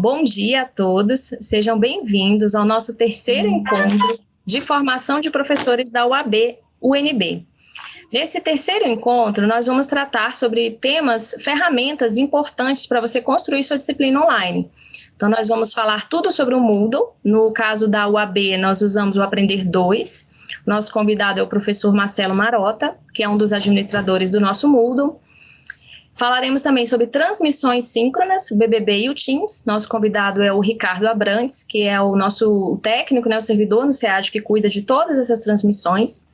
Bom dia a todos, sejam bem-vindos ao nosso terceiro encontro de formação de professores da UAB, UNB. Nesse terceiro encontro, nós vamos tratar sobre temas, ferramentas importantes para você construir sua disciplina online. Então, nós vamos falar tudo sobre o Moodle. No caso da UAB, nós usamos o Aprender 2. Nosso convidado é o professor Marcelo Marota, que é um dos administradores do nosso Moodle. Falaremos também sobre transmissões síncronas, BBB e o Teams. Nosso convidado é o Ricardo Abrantes, que é o nosso técnico, né, o servidor no SEAD que cuida de todas essas transmissões.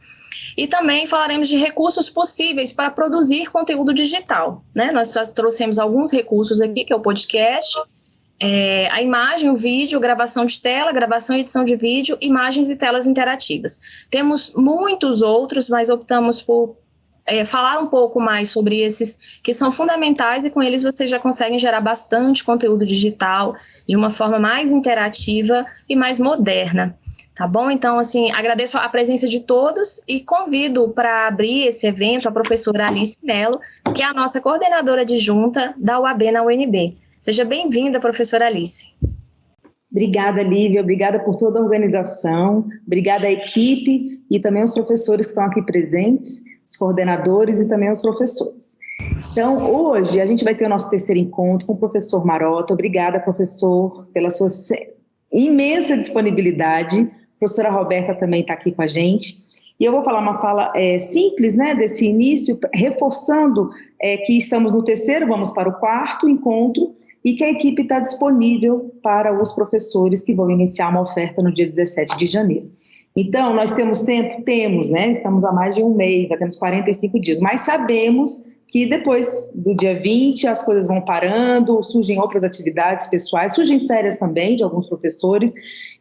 E também falaremos de recursos possíveis para produzir conteúdo digital. Né? Nós trouxemos alguns recursos aqui, que é o podcast, é, a imagem, o vídeo, gravação de tela, gravação e edição de vídeo, imagens e telas interativas. Temos muitos outros, mas optamos por é, falar um pouco mais sobre esses que são fundamentais e com eles vocês já conseguem gerar bastante conteúdo digital de uma forma mais interativa e mais moderna. Tá bom? Então, assim, agradeço a presença de todos e convido para abrir esse evento a professora Alice Mello, que é a nossa coordenadora adjunta da UAB na UNB. Seja bem-vinda, professora Alice. Obrigada, Lívia. Obrigada por toda a organização. Obrigada à equipe e também aos professores que estão aqui presentes, os coordenadores e também aos professores. Então, hoje a gente vai ter o nosso terceiro encontro com o professor Marota. Obrigada, professor, pela sua imensa disponibilidade. A professora Roberta também está aqui com a gente. E eu vou falar uma fala é, simples, né, desse início, reforçando é, que estamos no terceiro, vamos para o quarto encontro, e que a equipe está disponível para os professores que vão iniciar uma oferta no dia 17 de janeiro. Então, nós temos tempo? Temos, né? Estamos há mais de um mês, já temos 45 dias, mas sabemos que depois do dia 20 as coisas vão parando, surgem outras atividades pessoais, surgem férias também de alguns professores.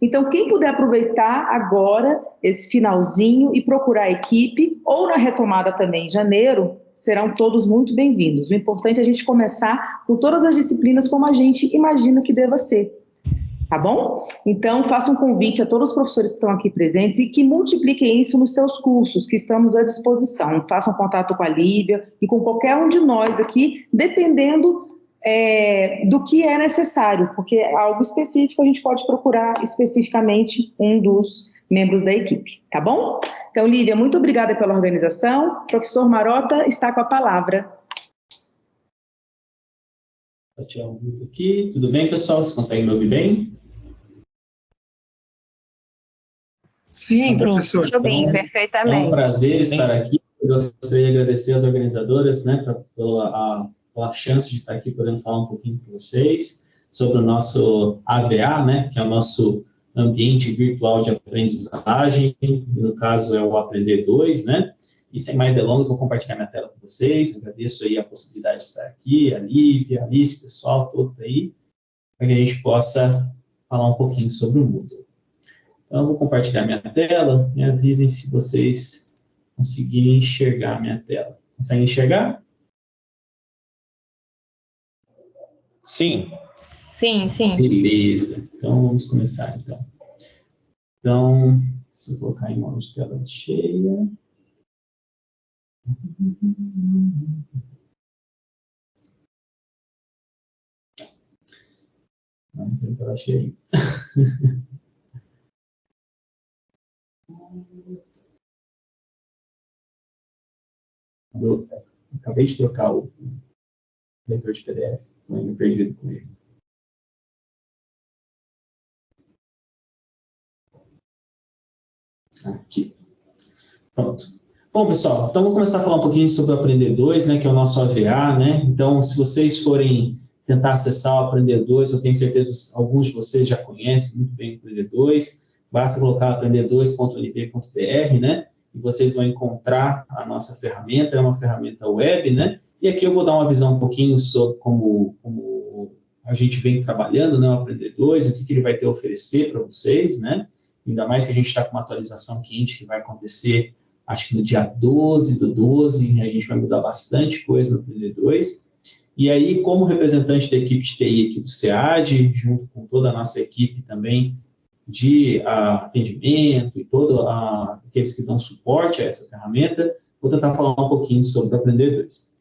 Então, quem puder aproveitar agora esse finalzinho e procurar a equipe, ou na retomada também em janeiro, serão todos muito bem-vindos. O importante é a gente começar com todas as disciplinas como a gente imagina que deva ser. Tá bom? Então, faça um convite a todos os professores que estão aqui presentes e que multipliquem isso nos seus cursos, que estamos à disposição. Façam contato com a Lívia e com qualquer um de nós aqui, dependendo é, do que é necessário, porque é algo específico a gente pode procurar especificamente um dos membros da equipe, tá bom? Então, Lívia, muito obrigada pela organização. Professor Marota está com a palavra. Vou tirar aqui. Tudo bem, pessoal? Vocês conseguem me ouvir bem? Sim, professor. Estou bem, perfeitamente. É um prazer estar aqui. Eu gostaria de agradecer às organizadoras né, pra, pela, a, pela chance de estar aqui podendo falar um pouquinho com vocês sobre o nosso AVA, né, que é o nosso ambiente virtual de aprendizagem, no caso é o Aprender 2, né? E sem mais delongas, vou compartilhar minha tela com vocês. Agradeço aí a possibilidade de estar aqui, a Lívia, a Alice, o pessoal todo aí, para que a gente possa falar um pouquinho sobre o Moodle. Então, eu vou compartilhar minha tela, me avisem se vocês conseguirem enxergar a minha tela. Conseguem enxergar? Sim. Sim, sim. Beleza. Então, vamos começar, então. Então, se eu colocar em modo de tela cheia... Não, tem tela cheia. Do, acabei de trocar o leitor de PDF, estou ainda perdido com ele. Aqui. Pronto. Bom, pessoal, então vamos começar a falar um pouquinho sobre o Aprender 2, né, que é o nosso AVA, né? Então, se vocês forem tentar acessar o Aprender 2, eu tenho certeza que alguns de vocês já conhecem muito bem o Aprender 2, basta colocar aprender2.nb.br, né? E vocês vão encontrar a nossa ferramenta, é uma ferramenta web, né? E aqui eu vou dar uma visão um pouquinho sobre como, como a gente vem trabalhando, né, o Aprender 2, o que, que ele vai ter a oferecer para vocês, né? Ainda mais que a gente está com uma atualização quente que vai acontecer, acho que no dia 12 do 12, a gente vai mudar bastante coisa no Aprender 2. E aí, como representante da equipe de TI aqui do SEAD, junto com toda a nossa equipe também de uh, atendimento e todos uh, aqueles que dão suporte a essa ferramenta, vou tentar falar um pouquinho sobre o Aprender 2.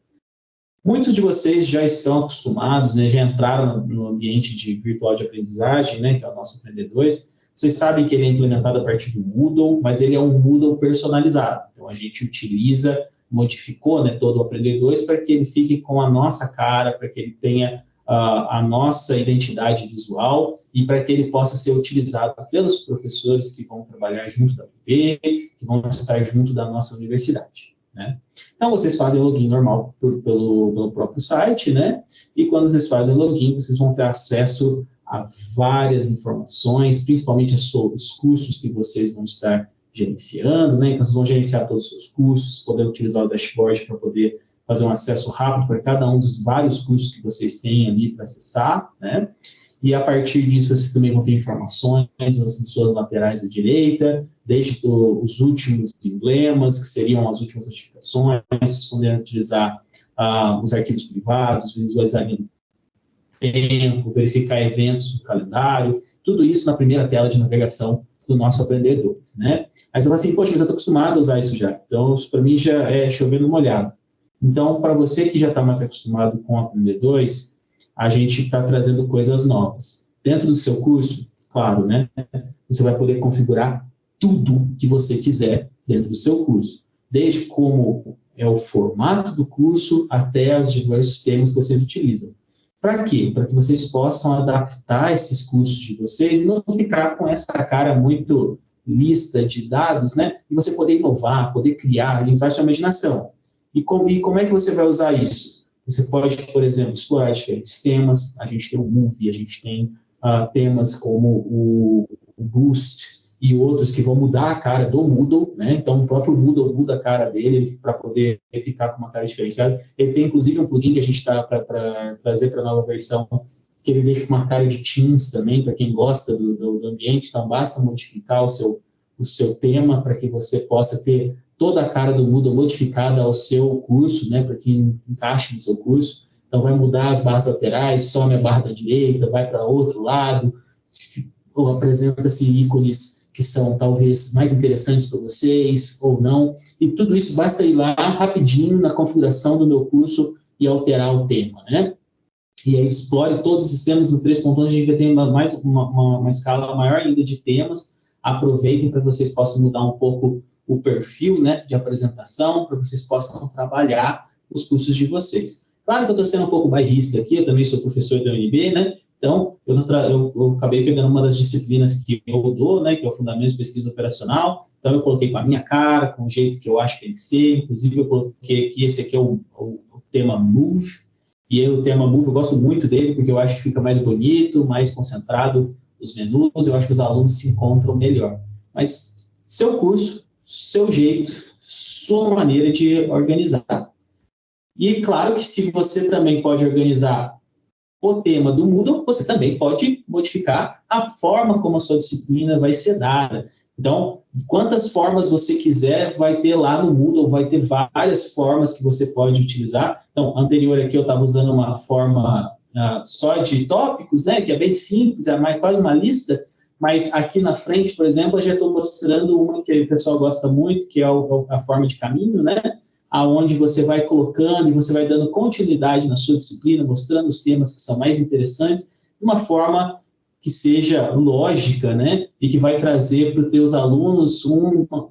Muitos de vocês já estão acostumados, né, já entraram no ambiente de virtual de aprendizagem, né, que é o nosso Aprender 2. Vocês sabem que ele é implementado a partir do Moodle, mas ele é um Moodle personalizado. Então, a gente utiliza, modificou né, todo o Aprender 2 para que ele fique com a nossa cara, para que ele tenha uh, a nossa identidade visual e para que ele possa ser utilizado pelos professores que vão trabalhar junto da UB, que vão estar junto da nossa universidade. Né? Então, vocês fazem login normal por, pelo, pelo próprio site, né? E quando vocês fazem login, vocês vão ter acesso a várias informações, principalmente os cursos que vocês vão estar gerenciando, né? Então, vocês vão gerenciar todos os seus cursos, poder utilizar o dashboard para poder fazer um acesso rápido para cada um dos vários cursos que vocês têm ali para acessar, né? E a partir disso, vocês também vão ter informações nas suas laterais da direita, desde os últimos emblemas, que seriam as últimas notificações, podendo utilizar ah, os arquivos privados, visualizar tempo, verificar eventos no calendário, tudo isso na primeira tela de navegação do nosso Aprender 2, né? Mas eu falo assim, poxa, mas eu estou acostumado a usar isso já, então isso para mim já é chovendo molhado. Então, para você que já está mais acostumado com o Aprender 2, a gente está trazendo coisas novas. Dentro do seu curso, claro, né? Você vai poder configurar tudo que você quiser dentro do seu curso, desde como é o formato do curso até os diversos temas que vocês utilizam. Para quê? Para que vocês possam adaptar esses cursos de vocês e não ficar com essa cara muito lista de dados, né? E você poder inovar, poder criar, usar sua imaginação. E como, e como é que você vai usar isso? Você pode, por exemplo, explorar diferentes temas. A gente tem o Movie, a gente tem uh, temas como o, o, Boost e outros que vão mudar a cara do Moodle, né? Então, o próprio Moodle muda a cara dele para poder ficar com uma cara diferenciada. Ele tem, inclusive, um plugin que a gente está para trazer para a nova versão, que ele deixa com uma cara de Teams também, para quem gosta do, do, do ambiente. Então, basta modificar o seu, o seu tema para que você possa ter toda a cara do Moodle modificada ao seu curso, né, para que encaixe no seu curso. Então, vai mudar as barras laterais, some a barra da direita, vai para outro lado, ou apresenta-se ícones que são talvez mais interessantes para vocês, ou não. E tudo isso basta ir lá rapidinho na configuração do meu curso e alterar o tema, né? E aí explore todos os sistemas no 3.1, a gente ter uma, mais, uma, uma, uma escala maior ainda de temas. Aproveitem para vocês possam mudar um pouco o perfil né, de apresentação para vocês possam trabalhar os cursos de vocês. Claro que eu estou sendo um pouco bairrista aqui, eu também sou professor da UNB, né? Então, eu, eu, eu, acabei pegando uma das disciplinas que eu dou, né, que é o Fundamento de Pesquisa Operacional, então eu coloquei com a minha cara, com o jeito que eu acho que tem que ser, inclusive eu coloquei aqui, esse aqui é o, o, o tema Move, e aí, o tema Move eu gosto muito dele, porque eu acho que fica mais bonito, mais concentrado os menus, eu acho que os alunos se encontram melhor. Mas seu curso, seu jeito, sua maneira de organizar. E claro que se você também pode organizar o tema do Moodle, você também pode modificar a forma como a sua disciplina vai ser dada. Então, quantas formas você quiser, vai ter lá no Moodle, vai ter várias formas que você pode utilizar. Então, anterior aqui eu estava usando uma forma uh, só de tópicos, né, que é bem simples, é mais, quase uma lista, mas aqui na frente, por exemplo, eu já estou mostrando uma que o pessoal gosta muito, que é a forma de caminho, né? aonde você vai colocando e você vai dando continuidade na sua disciplina, mostrando os temas que são mais interessantes, de uma forma que seja lógica, né? E que vai trazer para os teus alunos uma, uma,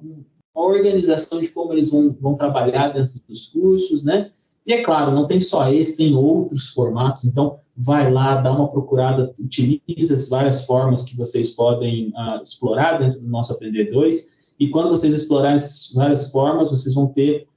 organização de como eles vão, vão trabalhar dentro dos cursos, né? E é claro, não tem só esse, tem outros formatos, então vai lá, dá uma procurada, utiliza as várias formas que vocês podem uh, explorar dentro do nosso Aprender 2, e quando vocês explorarem essas várias formas, vocês vão ter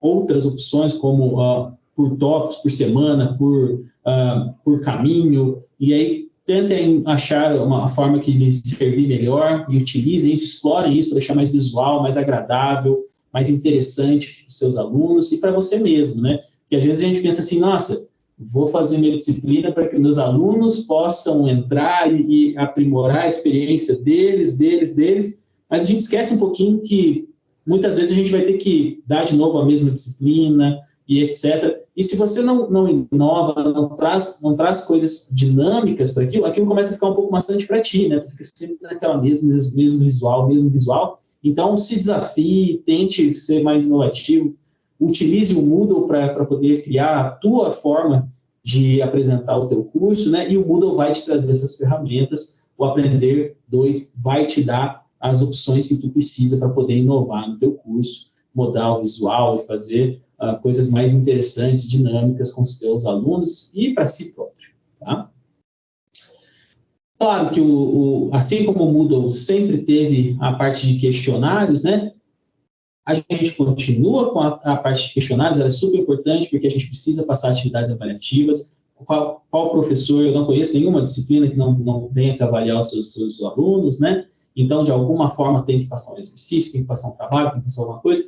outras opções, como uh, por tópicos, por semana, por, uh, por caminho, e aí tentem achar uma forma que lhes servir melhor e utilizem isso, explorem isso para deixar mais visual, mais agradável, mais interessante para os seus alunos e para você mesmo, né? Porque às vezes a gente pensa assim, nossa, vou fazer minha disciplina para que meus alunos possam entrar e, e, aprimorar a experiência deles, deles, deles, mas a gente esquece um pouquinho que muitas vezes a gente vai ter que dar de novo a mesma disciplina e etc. E se você não, não inova, não traz, não traz coisas dinâmicas para aquilo, aquilo começa a ficar um pouco maçante para ti, né? Tu fica sempre naquela mesma, mesmo visual, mesmo visual. Então, se desafie, tente ser mais inovativo, utilize o Moodle para poder criar a tua forma de apresentar o teu curso, né? E o Moodle vai te trazer essas ferramentas, o Aprender 2 vai te dar as opções que tu precisa para poder inovar no teu curso, mudar o visual e fazer uh, coisas mais interessantes, dinâmicas com os teus alunos e para si próprio, tá? Claro que, o, o, assim como o Moodle sempre teve a parte de questionários, né? A gente continua com a, a parte de questionários, ela é super importante porque a gente precisa passar atividades avaliativas. Qual, qual professor, eu não conheço nenhuma disciplina que não, não tenha que avaliar os seus, seus alunos, né? Então, de alguma forma, tem que passar um exercício, tem que passar um trabalho, tem que passar alguma coisa.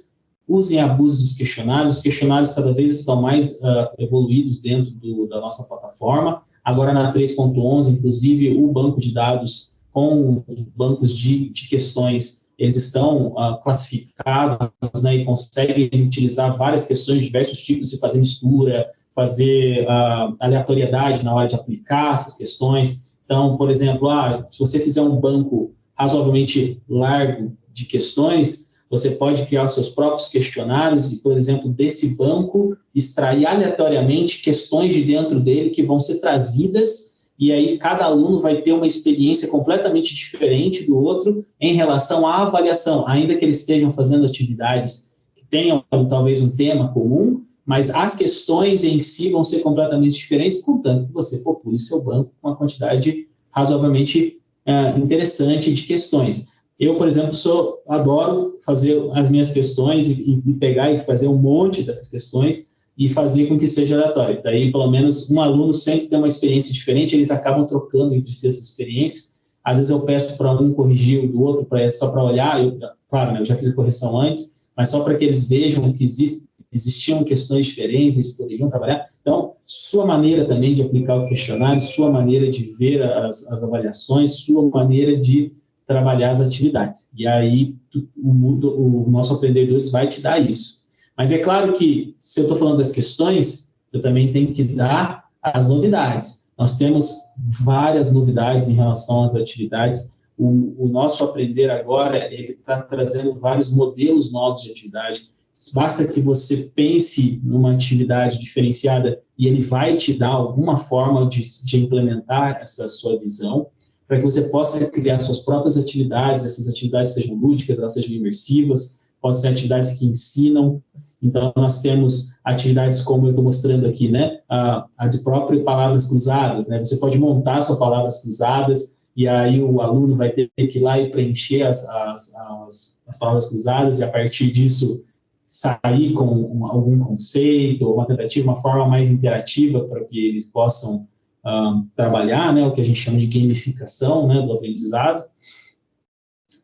Usem abuso dos questionários. Os questionários cada vez estão mais uh, evoluídos dentro do, da nossa plataforma. Agora, na 3.11, inclusive, o banco de dados com os bancos de, de questões, eles estão uh, classificados né, e conseguem utilizar várias questões, diversos tipos de fazer mistura, fazer uh, aleatoriedade na hora de aplicar essas questões. Então, por exemplo, ah, se você fizer um banco razoavelmente largo de questões, você pode criar seus próprios questionários e, por exemplo, desse banco, extrair aleatoriamente questões de dentro dele que vão ser trazidas e aí cada aluno vai ter uma experiência completamente diferente do outro em relação à avaliação, ainda que eles estejam fazendo atividades que tenham talvez um tema comum, mas as questões em si vão ser completamente diferentes, contanto que você popule seu banco com uma quantidade razoavelmente é, interessante de questões. Eu, por exemplo, sou, adoro fazer as minhas questões e, e, pegar e fazer um monte dessas questões e fazer com que seja aleatório. Daí, pelo menos, um aluno sempre tem uma experiência diferente, eles acabam trocando entre si essas experiências. Às vezes eu peço para um corrigir o do outro, pra, só para olhar, eu, claro, né, eu já fiz a correção antes, mas só para que eles vejam que existe, existiam questões diferentes, eles poderiam trabalhar. Então, sua maneira também de aplicar o questionário, sua maneira de ver as, as avaliações, sua maneira de trabalhar as atividades. E aí, o, o nosso Aprender 2 vai te dar isso. Mas é claro que, se eu estou falando das questões, eu também tenho que dar as novidades. Nós temos várias novidades em relação às atividades. O, o nosso Aprender Agora, ele está trazendo vários modelos novos de atividade Basta que você pense numa atividade diferenciada e ele vai te dar alguma forma de, de implementar essa sua visão, para que você possa criar suas próprias atividades, essas atividades sejam lúdicas, elas sejam imersivas, podem ser atividades que ensinam. Então, nós temos atividades como eu estou mostrando aqui, né? A, a de próprio palavras cruzadas, né? Você pode montar suas palavras cruzadas e aí o aluno vai ter que ir lá e preencher as, as, as, as palavras cruzadas e a partir disso sair com algum conceito, uma tentativa, uma forma mais interativa para que eles possam um, trabalhar, né, o que a gente chama de gamificação né, do aprendizado.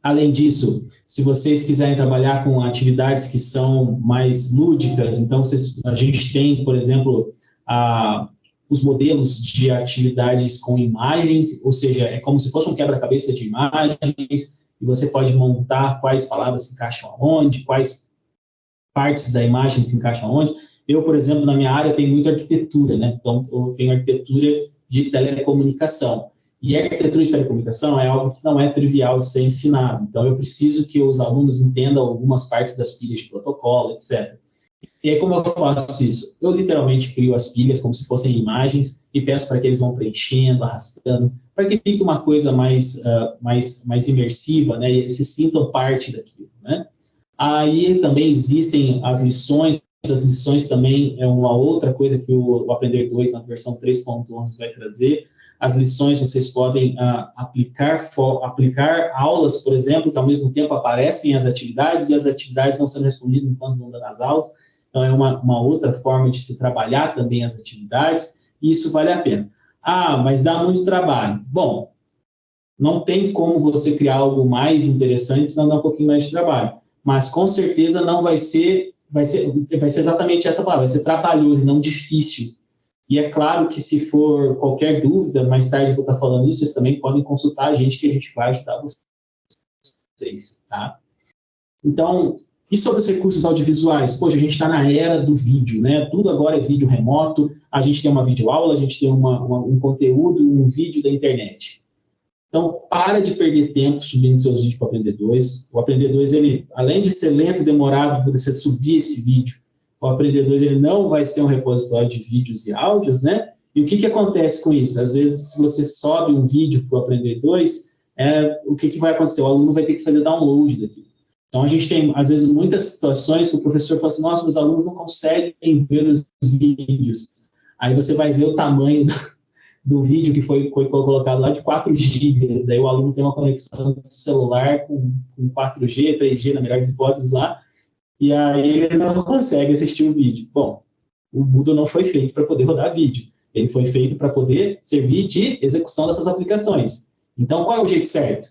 Além disso, se vocês quiserem trabalhar com atividades que são mais lúdicas, então vocês, a gente tem, por exemplo, a, os modelos de atividades com imagens, ou seja, é como se fosse um quebra-cabeça de imagens, e você pode montar quais palavras se encaixam aonde, quais partes da imagem se encaixam onde. Eu, por exemplo, na minha área, tenho muita arquitetura, né? Então, eu tenho arquitetura de telecomunicação. E arquitetura de telecomunicação é algo que não é trivial de ser ensinado. Então, eu preciso que os alunos entendam algumas partes das pilhas de protocolo, etc. E aí, como eu faço isso? Eu literalmente crio as pilhas como se fossem imagens e peço para que eles vão preenchendo, arrastando, para que fique uma coisa mais, uh, mais, mais imersiva, né? E eles se sintam parte daquilo, né? Aí também existem as lições, as lições também é uma outra coisa que o, o Aprender 2 na versão 3.11 vai trazer. As lições vocês podem uh, aplicar, aplicar aulas, por exemplo, que ao mesmo tempo aparecem as atividades e as atividades vão sendo respondidas enquanto vão dando as aulas. Então é uma, uma outra forma de se trabalhar também as atividades e isso vale a pena. Ah, mas dá muito trabalho. Bom, não tem como você criar algo mais interessante se não dá um pouquinho mais de trabalho mas com certeza não vai ser, vai ser, vai ser exatamente essa palavra, vai ser trabalhoso e não difícil. E é claro que se for qualquer dúvida, mais tarde vou estar falando isso, vocês também podem consultar a gente que a gente vai ajudar vocês, tá? Então, e sobre os recursos audiovisuais? Poxa, a gente está na era do vídeo, né? Tudo agora é vídeo remoto, a gente tem uma videoaula, a gente tem uma, uma, um conteúdo, um vídeo da internet. Então, para de perder tempo subindo seus vídeos para o Aprender 2. O Aprender 2, ele, além de ser lento e demorado para você subir esse vídeo, o Aprender 2 ele não vai ser um repositório de vídeos e áudios, né? E o que, que acontece com isso? Às vezes, se você sobe um vídeo para o Aprender 2, é, o que, que vai acontecer? O aluno vai ter que fazer download daquilo. Então, a gente tem, às vezes, muitas situações que o professor fala assim, nossa, meus alunos não conseguem ver os vídeos. Aí você vai ver o tamanho do, do vídeo que foi, foi, colocado lá de 4 GB, daí o aluno tem uma conexão celular com, com 4G, 3G, na melhor das hipóteses lá, e aí ele não consegue assistir o vídeo. Bom, o Moodle não foi feito para poder rodar vídeo, ele foi feito para poder servir de execução das suas aplicações. Então, qual é o jeito certo?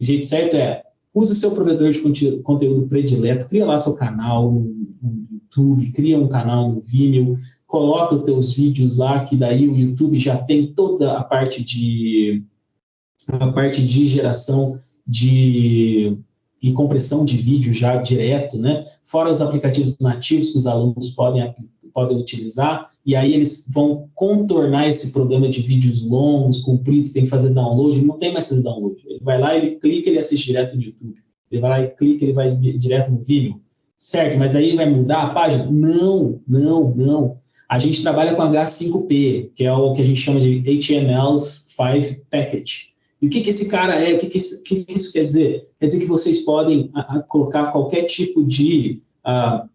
O jeito certo é, use o seu provedor de conteúdo predileto, cria lá seu canal no YouTube, cria um canal no Vimeo, coloca os teus vídeos lá, que daí o YouTube já tem toda a parte de a parte de geração de e compressão de vídeo já direto, né? Fora os aplicativos nativos que os alunos podem podem utilizar, e aí eles vão contornar esse problema de vídeos longos, compridos, tem que fazer download, ele não tem mais que fazer download. Ele vai lá, ele clica, ele assiste direto no YouTube. Ele vai lá e clica, ele vai direto no Vimeo. Certo, mas daí vai mudar a página? Não, não, não. A gente trabalha com H5P, que é o que a gente chama de HTML5 Package. E o que, que esse cara é? O que, que, isso, que, que isso quer dizer? Quer dizer que vocês podem a, a, colocar qualquer tipo de a,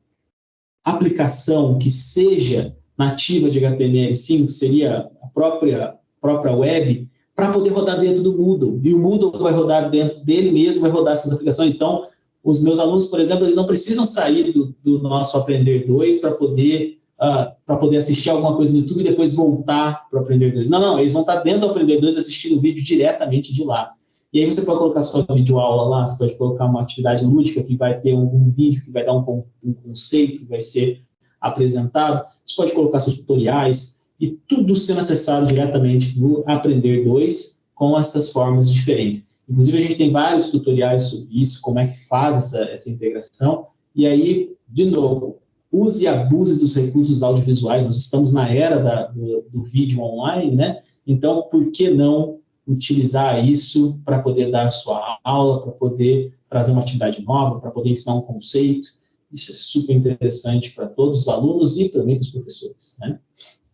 aplicação que seja nativa de HTML5, que seria a própria, própria web, para poder rodar dentro do Moodle. E o Moodle vai rodar dentro dele mesmo, vai rodar essas aplicações. Então, os meus alunos, por exemplo, eles não precisam sair do, do nosso Aprender 2 para poder uh, para poder assistir alguma coisa no YouTube e depois voltar para o Aprender 2. Não, não, eles vão estar dentro do Aprender 2 assistindo o vídeo diretamente de lá. E aí você pode colocar sua videoaula lá, você pode colocar uma atividade lúdica que vai ter um, um vídeo, que vai dar um, um, conceito, que vai ser apresentado. Você pode colocar seus tutoriais e tudo sendo acessado diretamente do Aprender 2 com essas formas diferentes. Inclusive, a gente tem vários tutoriais sobre isso, como é que faz essa, essa integração. E aí, de novo, use e abuse dos recursos audiovisuais, nós estamos na era da, do, do, vídeo online, né? Então, por que não utilizar isso para poder dar sua aula, para poder trazer uma atividade nova, para poder ensinar um conceito? Isso é super interessante para todos os alunos e também para os professores, né?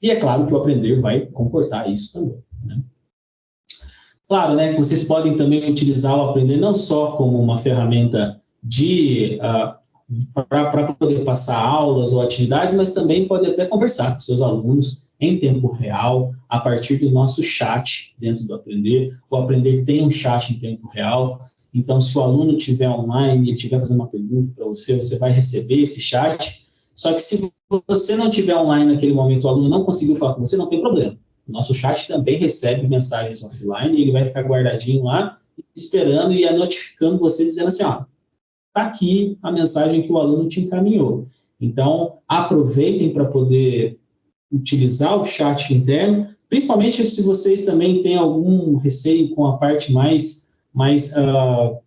E é claro que o aprender vai comportar isso também, né? Claro, né, que vocês podem também utilizar o aprender não só como uma ferramenta de uh, para poder passar aulas ou atividades, mas também pode até conversar com seus alunos em tempo real, a partir do nosso chat dentro do Aprender. O Aprender tem um chat em tempo real, então se o aluno estiver online, ele estiver fazendo uma pergunta para você, você vai receber esse chat, só que se você não estiver online naquele momento, o aluno não conseguiu falar com você, não tem problema. O nosso chat também recebe mensagens offline, ele vai ficar guardadinho lá, esperando e notificando você, dizendo assim, ó, está aqui a mensagem que o aluno te encaminhou. Então, aproveitem para poder utilizar o chat interno, principalmente se vocês também têm algum receio com a parte mais, mais, uh,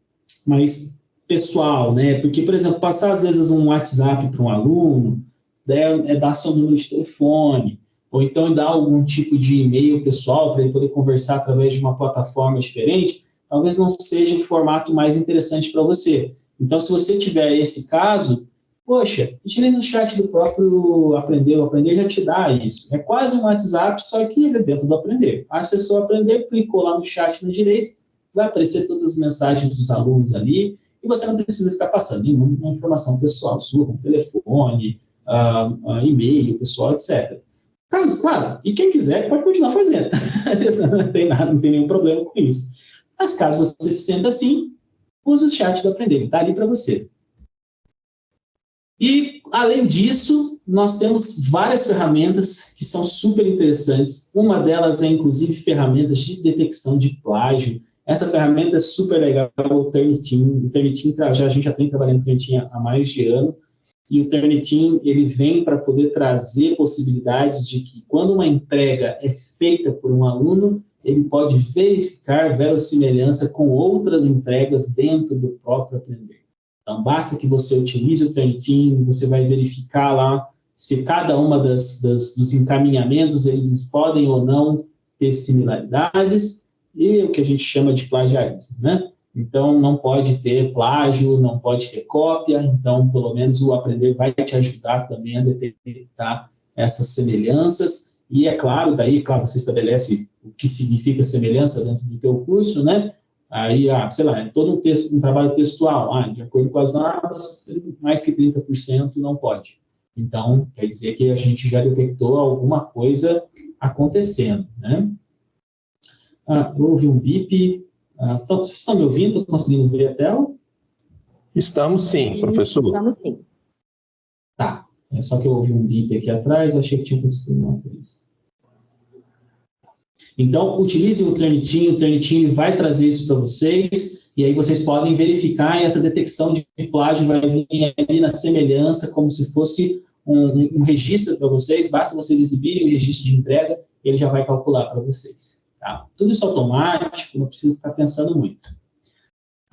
mais pessoal, né? Porque, por exemplo, passar às vezes um WhatsApp para um aluno, né, é dar seu número de telefone, ou então dar algum tipo de e-mail pessoal para ele poder conversar através de uma plataforma diferente, talvez não seja o formato mais interessante para você. Então, se você tiver esse caso, poxa, utilize o chat do próprio Aprender. O Aprender já te dá isso. É quase um WhatsApp, só que ele é dentro do Aprender. Acessou o Aprender, clicou lá no chat na direita, vai aparecer todas as mensagens dos alunos ali, e você não precisa ficar passando nenhuma informação pessoal sua, como telefone, uh, uh, e-mail pessoal, etc. Caso, claro, e quem quiser pode continuar fazendo. não, tem nada, não tem nenhum problema com isso. Mas caso você se senta assim, use o chat do Aprender, está ali para você. E, além disso, nós temos várias ferramentas que são super interessantes. Uma delas é, inclusive, ferramentas de detecção de plágio. Essa ferramenta é super legal, o Turnitin. O Turnitin, já, a gente já tem trabalhando com Turnitin há mais de ano. E o Turnitin, ele vem para poder trazer possibilidades de que, quando uma entrega é feita por um aluno, ele pode verificar verossimilhança com outras entregas dentro do próprio aprender. Então, basta que você utilize o Turnitin, você vai verificar lá se cada uma das, das, dos encaminhamentos, eles podem ou não ter similaridades, e o que a gente chama de plagiarismo, né? então não pode ter plágio, não pode ter cópia, então pelo menos o aprender vai te ajudar também a detectar essas semelhanças, e é claro, daí, claro, você estabelece o que significa semelhança dentro do teu curso, né, aí, ah, sei lá, é todo um, texto, um trabalho textual, ah, de acordo com as normas, mais que 30% não pode. Então, quer dizer que a gente já detectou alguma coisa acontecendo, né? Ah, houve um bip. Ah, então, vocês estão me ouvindo? Estão conseguindo ver a tela? Estamos sim, professor. Estamos sim. Tá. É só que eu ouvi um bip aqui atrás, achei que tinha acontecido uma coisa. Então, utilize o Turnitin, o Turnitin vai trazer isso para vocês, e aí vocês podem verificar essa detecção de plágio vai vir ali na semelhança, como se fosse um, um registro para vocês, basta vocês exibirem o registro de entrega, ele já vai calcular para vocês. Tá? Tudo isso automático, não precisa ficar pensando muito.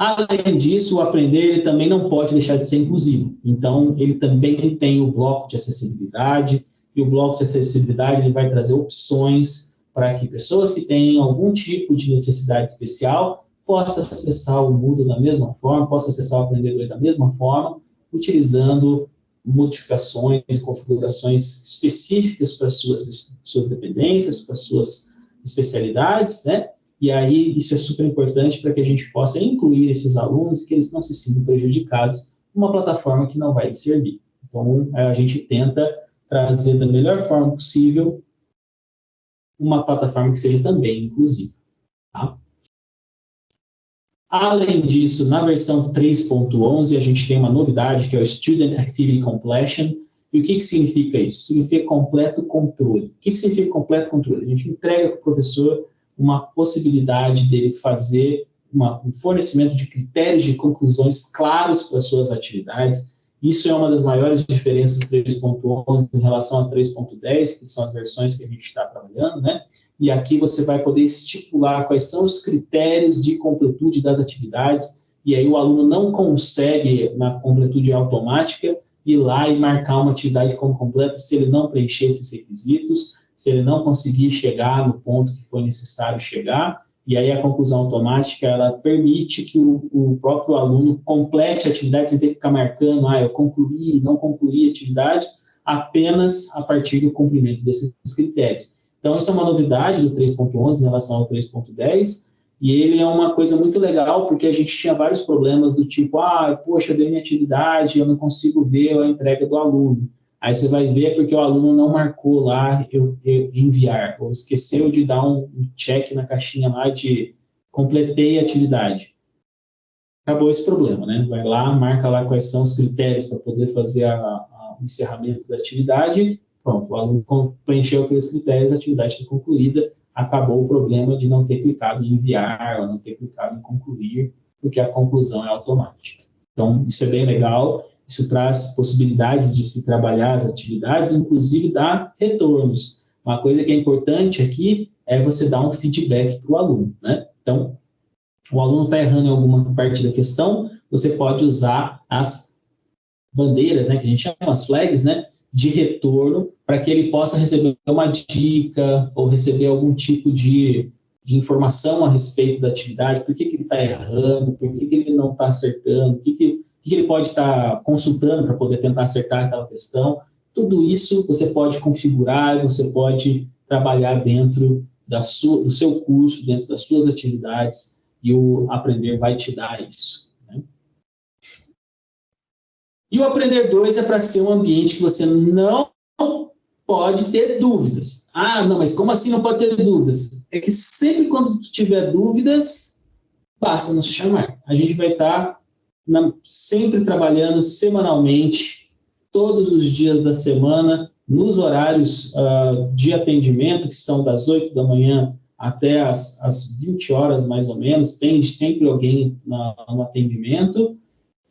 Além disso, o aprender ele também não pode deixar de ser inclusivo. Então, ele também tem o bloco de acessibilidade, e o bloco de acessibilidade ele vai trazer opções para que pessoas que têm algum tipo de necessidade especial possam acessar o Moodle da mesma forma, possam acessar o Aprender 2 da mesma forma, utilizando modificações e configurações específicas para suas, suas dependências, para suas especialidades, né? E aí isso é super importante para que a gente possa incluir esses alunos que eles não se sintam prejudicados numa plataforma que não vai lhes servir. Então, a gente tenta trazer da melhor forma possível uma plataforma que seja também inclusiva. Tá? Além disso, na versão 3.11, a gente tem uma novidade, que é o Student Activity Completion. E o que, que significa isso? Significa completo controle. O que, que significa completo controle? A gente entrega para o professor uma possibilidade dele fazer uma, um fornecimento de critérios de conclusões claros para as suas atividades. Isso é uma das maiores diferenças do 3.11 em relação a 3.10, que são as versões que a gente está trabalhando, né? e aqui você vai poder estipular quais são os critérios de completude das atividades, e aí o aluno não consegue, na completude automática, ir lá e marcar uma atividade como completa se ele não preencher esses requisitos, se ele não conseguir chegar no ponto que foi necessário chegar, e aí a conclusão automática, ela permite que o, o próprio aluno complete a atividade sem ter que ficar marcando, ah, eu concluí, não concluí a atividade, apenas a partir do cumprimento desses critérios. Então, isso é uma novidade do 3.11 em relação ao 3.10, e ele é uma coisa muito legal, porque a gente tinha vários problemas do tipo, ah, poxa, eu dei minha atividade, eu não consigo ver a entrega do aluno. Aí você vai ver porque o aluno não marcou lá eu, eu enviar, ou esqueceu de dar um check na caixinha lá de completei a atividade. Acabou esse problema, né? Vai lá, marca lá quais são os critérios para poder fazer a, a, o encerramento da atividade, Pronto, o aluno preencheu aqueles critérios, a atividade está concluída, acabou o problema de não ter clicado em enviar, ou não ter clicado em concluir, porque a conclusão é automática. Então, isso é bem legal, isso traz possibilidades de se trabalhar as atividades, inclusive dar retornos. Uma coisa que é importante aqui é você dar um feedback para o aluno, né? Então, o aluno está errando em alguma parte da questão, você pode usar as bandeiras, né, que a gente chama as flags, né, de retorno para que ele possa receber uma dica ou receber algum tipo de, de informação a respeito da atividade, por que, que ele está errando, por que, que ele não está acertando, o que, que, que ele pode estar consultando para poder tentar acertar aquela questão. Tudo isso você pode configurar, você pode trabalhar dentro da sua, do seu curso, dentro das suas atividades, e o Aprender vai te dar isso. E o Aprender 2 é para ser um ambiente que você não pode ter dúvidas. Ah, não, mas como assim não pode ter dúvidas? É que sempre quando tiver dúvidas, basta nos chamar. A gente vai estar na, sempre trabalhando semanalmente, todos os dias da semana, nos horários uh, de atendimento, que são das 8 da manhã até as, as 20 horas, mais ou menos, tem sempre alguém na, no atendimento,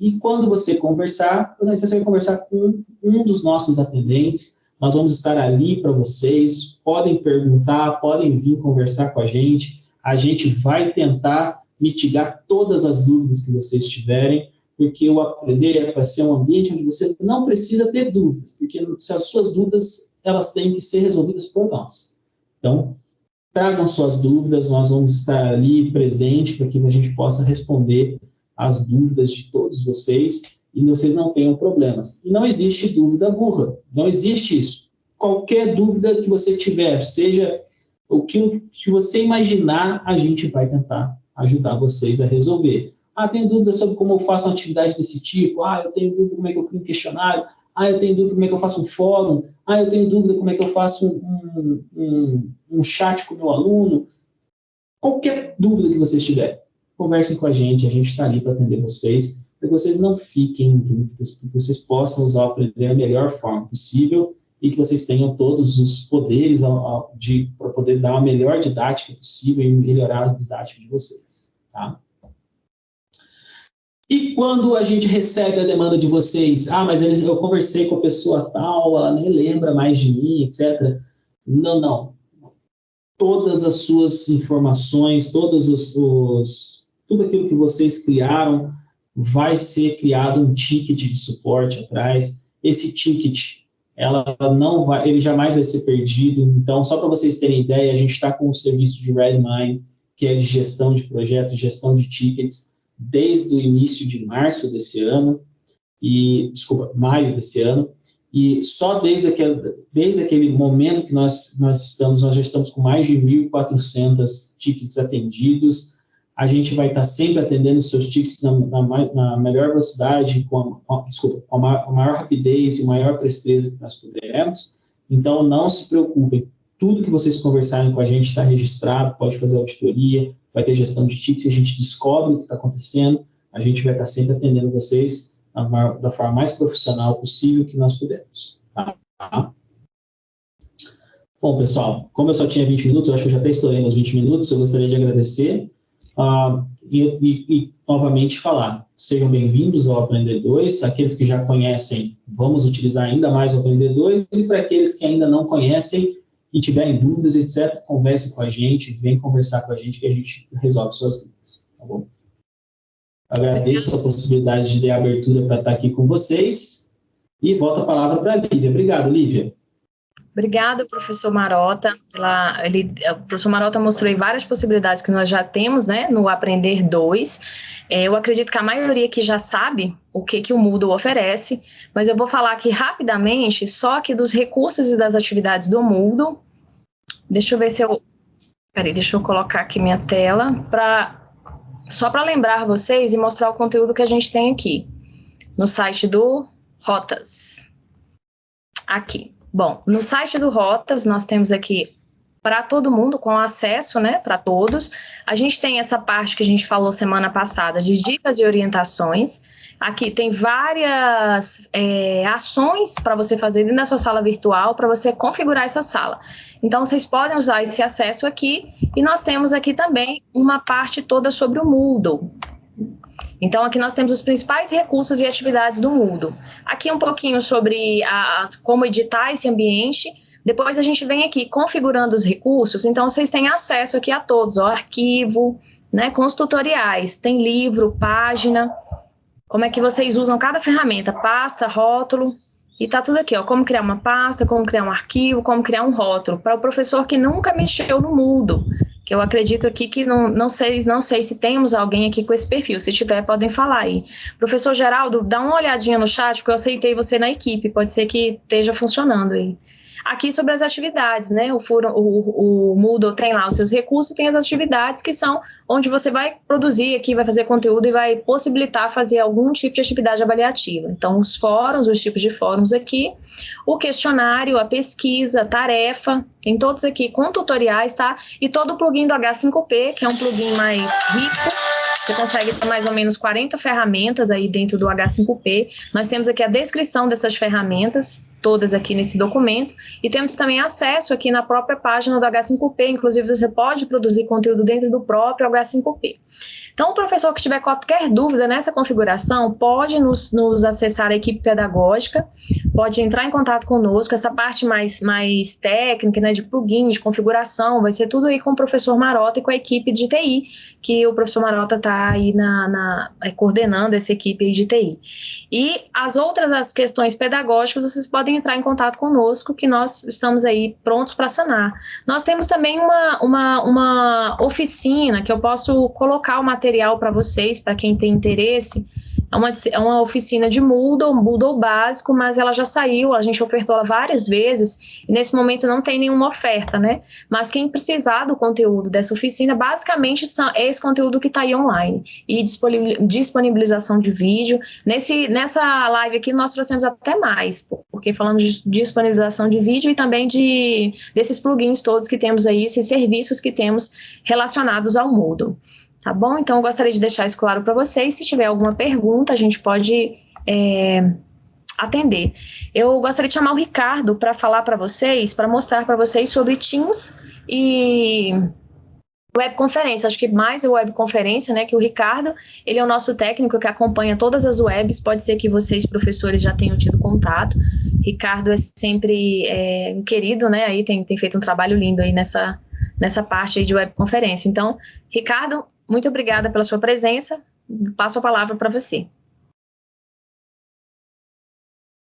e quando você conversar, você vai conversar com um dos nossos atendentes, nós vamos estar ali para vocês, podem perguntar, podem vir conversar com a gente, a gente vai tentar mitigar todas as dúvidas que vocês tiverem, porque o aprender é para ser um ambiente onde você não precisa ter dúvidas, porque se as suas dúvidas, elas têm que ser resolvidas por nós. Então, tragam suas dúvidas, nós vamos estar ali presente para que a gente possa responder as dúvidas de todos vocês e vocês não tenham problemas. E não existe dúvida burra, não existe isso. Qualquer dúvida que você tiver, seja o que, que você imaginar, a gente vai tentar ajudar vocês a resolver. Ah, tenho dúvida sobre como eu faço uma atividade desse tipo. Ah, eu tenho dúvida como é que eu crio um questionário. Ah, eu tenho dúvida como é que eu faço um fórum. Ah, eu tenho dúvida como é que eu faço um, um, um chat com o meu aluno. Qualquer dúvida que vocês tiverem, conversem com a gente. A gente está ali para atender vocês para que vocês não fiquem em dúvidas, para que vocês possam usar o aprender da melhor forma possível e que vocês tenham todos os poderes para poder dar a melhor didática possível e melhorar a didática de vocês. Tá? E quando a gente recebe a demanda de vocês, ah, mas eu conversei com a pessoa tal, ela nem lembra mais de mim, etc. Não, não. Todas as suas informações, todos os, os tudo aquilo que vocês criaram, vai ser criado um ticket de suporte atrás. Esse ticket, ela não vai, ele jamais vai ser perdido. Então, só para vocês terem ideia, a gente está com o serviço de Redmine, que é de gestão de projetos, gestão de tickets, desde o início de março desse ano, e, desculpa, maio desse ano, e só desde aquele, desde aquele momento que nós, nós estamos, nós já estamos com mais de 1.400 tickets atendidos, a gente vai estar sempre atendendo os seus tickets na, na, na melhor velocidade, com a, desculpa, com a maior, rapidez e maior presteza que nós pudermos. Então, não se preocupem. Tudo que vocês conversarem com a gente está registrado, pode fazer auditoria, vai ter gestão de tickets, a gente descobre o que está acontecendo, a gente vai estar sempre atendendo vocês maior, da forma mais profissional possível que nós pudermos. Tá? Bom, pessoal, como eu só tinha 20 minutos, eu acho que eu já até estourei nos 20 minutos, eu gostaria de agradecer Uh, e, e, e, novamente falar, sejam bem-vindos ao Aprender 2, aqueles que já conhecem, vamos utilizar ainda mais o Aprender 2, e para aqueles que ainda não conhecem e tiverem dúvidas, etc., converse com a gente, vem conversar com a gente que a gente resolve suas dúvidas, tá bom? Agradeço a possibilidade de dar abertura para estar aqui com vocês e volto a palavra para a Lívia. Obrigado, Lívia. Obrigada, professor Marota. Ele, o professor Marota mostrou várias possibilidades que nós já temos né, no Aprender 2. É, eu acredito que a maioria aqui já sabe o que, que o Moodle oferece, mas eu vou falar aqui rapidamente só aqui dos recursos e das atividades do Moodle. Deixa eu ver se eu... Peraí, deixa eu colocar aqui minha tela para só para lembrar vocês e mostrar o conteúdo que a gente tem aqui no site do Rotas. Aqui. Bom, no site do Rotas, nós temos aqui para todo mundo, com acesso, né, para todos. A gente tem essa parte que a gente falou semana passada de dicas e orientações. Aqui tem várias é, ações para você fazer dentro da sua sala virtual, para você configurar essa sala. Então, vocês podem usar esse acesso aqui. E nós temos aqui também uma parte toda sobre o Moodle. Então, aqui nós temos os principais recursos e atividades do Moodle. Aqui um pouquinho sobre as, como editar esse ambiente. Depois a gente vem aqui configurando os recursos, então vocês têm acesso aqui a todos, ó, arquivo, né, com os tutoriais, tem livro, página, como é que vocês usam cada ferramenta, pasta, rótulo, e tá tudo aqui, ó, como criar uma pasta, como criar um arquivo, como criar um rótulo, para o professor que nunca mexeu no Moodle que eu acredito aqui que não, não sei não sei se temos alguém aqui com esse perfil. Se tiver, podem falar aí. Professor Geraldo, dá uma olhadinha no chat, porque eu aceitei você na equipe. Pode ser que esteja funcionando aí. Aqui sobre as atividades, né? O, o, o Moodle tem lá os seus recursos tem as atividades que são onde você vai produzir aqui, vai fazer conteúdo e vai possibilitar fazer algum tipo de atividade avaliativa. Então, os fóruns, os tipos de fóruns aqui, o questionário, a pesquisa, tarefa, tem todos aqui com tutoriais, tá? E todo o plugin do H5P, que é um plugin mais rico, você consegue ter mais ou menos 40 ferramentas aí dentro do H5P. Nós temos aqui a descrição dessas ferramentas, todas aqui nesse documento, e temos também acesso aqui na própria página do H5P, inclusive você pode produzir conteúdo dentro do próprio H5P a 5P. Então, o professor que tiver qualquer dúvida nessa configuração, pode nos, nos, acessar a equipe pedagógica, pode entrar em contato conosco, essa parte mais, mais técnica, né, de plugin, de configuração, vai ser tudo aí com o professor Marota e com a equipe de TI, que o professor Marota está aí na, na, é, coordenando essa equipe de TI. E as outras as questões pedagógicas, vocês podem entrar em contato conosco, que nós estamos aí prontos para sanar. Nós temos também uma, uma, uma oficina que eu posso colocar o material para vocês, para quem tem interesse, é uma, é uma oficina de Moodle, Moodle básico, mas ela já saiu, a gente ofertou ela várias vezes, e nesse momento não tem nenhuma oferta, né? Mas quem precisar do conteúdo dessa oficina, basicamente são, é esse conteúdo que está aí online, e disponibilização de vídeo. Nesse, nessa live aqui nós trouxemos até mais, porque falamos de disponibilização de vídeo e também de, desses plugins todos que temos aí, esses serviços que temos relacionados ao Moodle. Tá bom? Então, eu gostaria de deixar isso claro para vocês. Se tiver alguma pergunta, a gente pode é, atender. Eu gostaria de chamar o Ricardo para falar para vocês, para mostrar para vocês sobre Teams e webconferência. Acho que mais webconferência, né? Que o Ricardo, ele é o nosso técnico que acompanha todas as webs. Pode ser que vocês, professores, já tenham tido contato. Ricardo é sempre é, um querido, né? Aí tem, tem feito um trabalho lindo aí nessa, nessa parte aí de webconferência. Então, Ricardo, muito obrigada pela sua presença. Passo a palavra para você.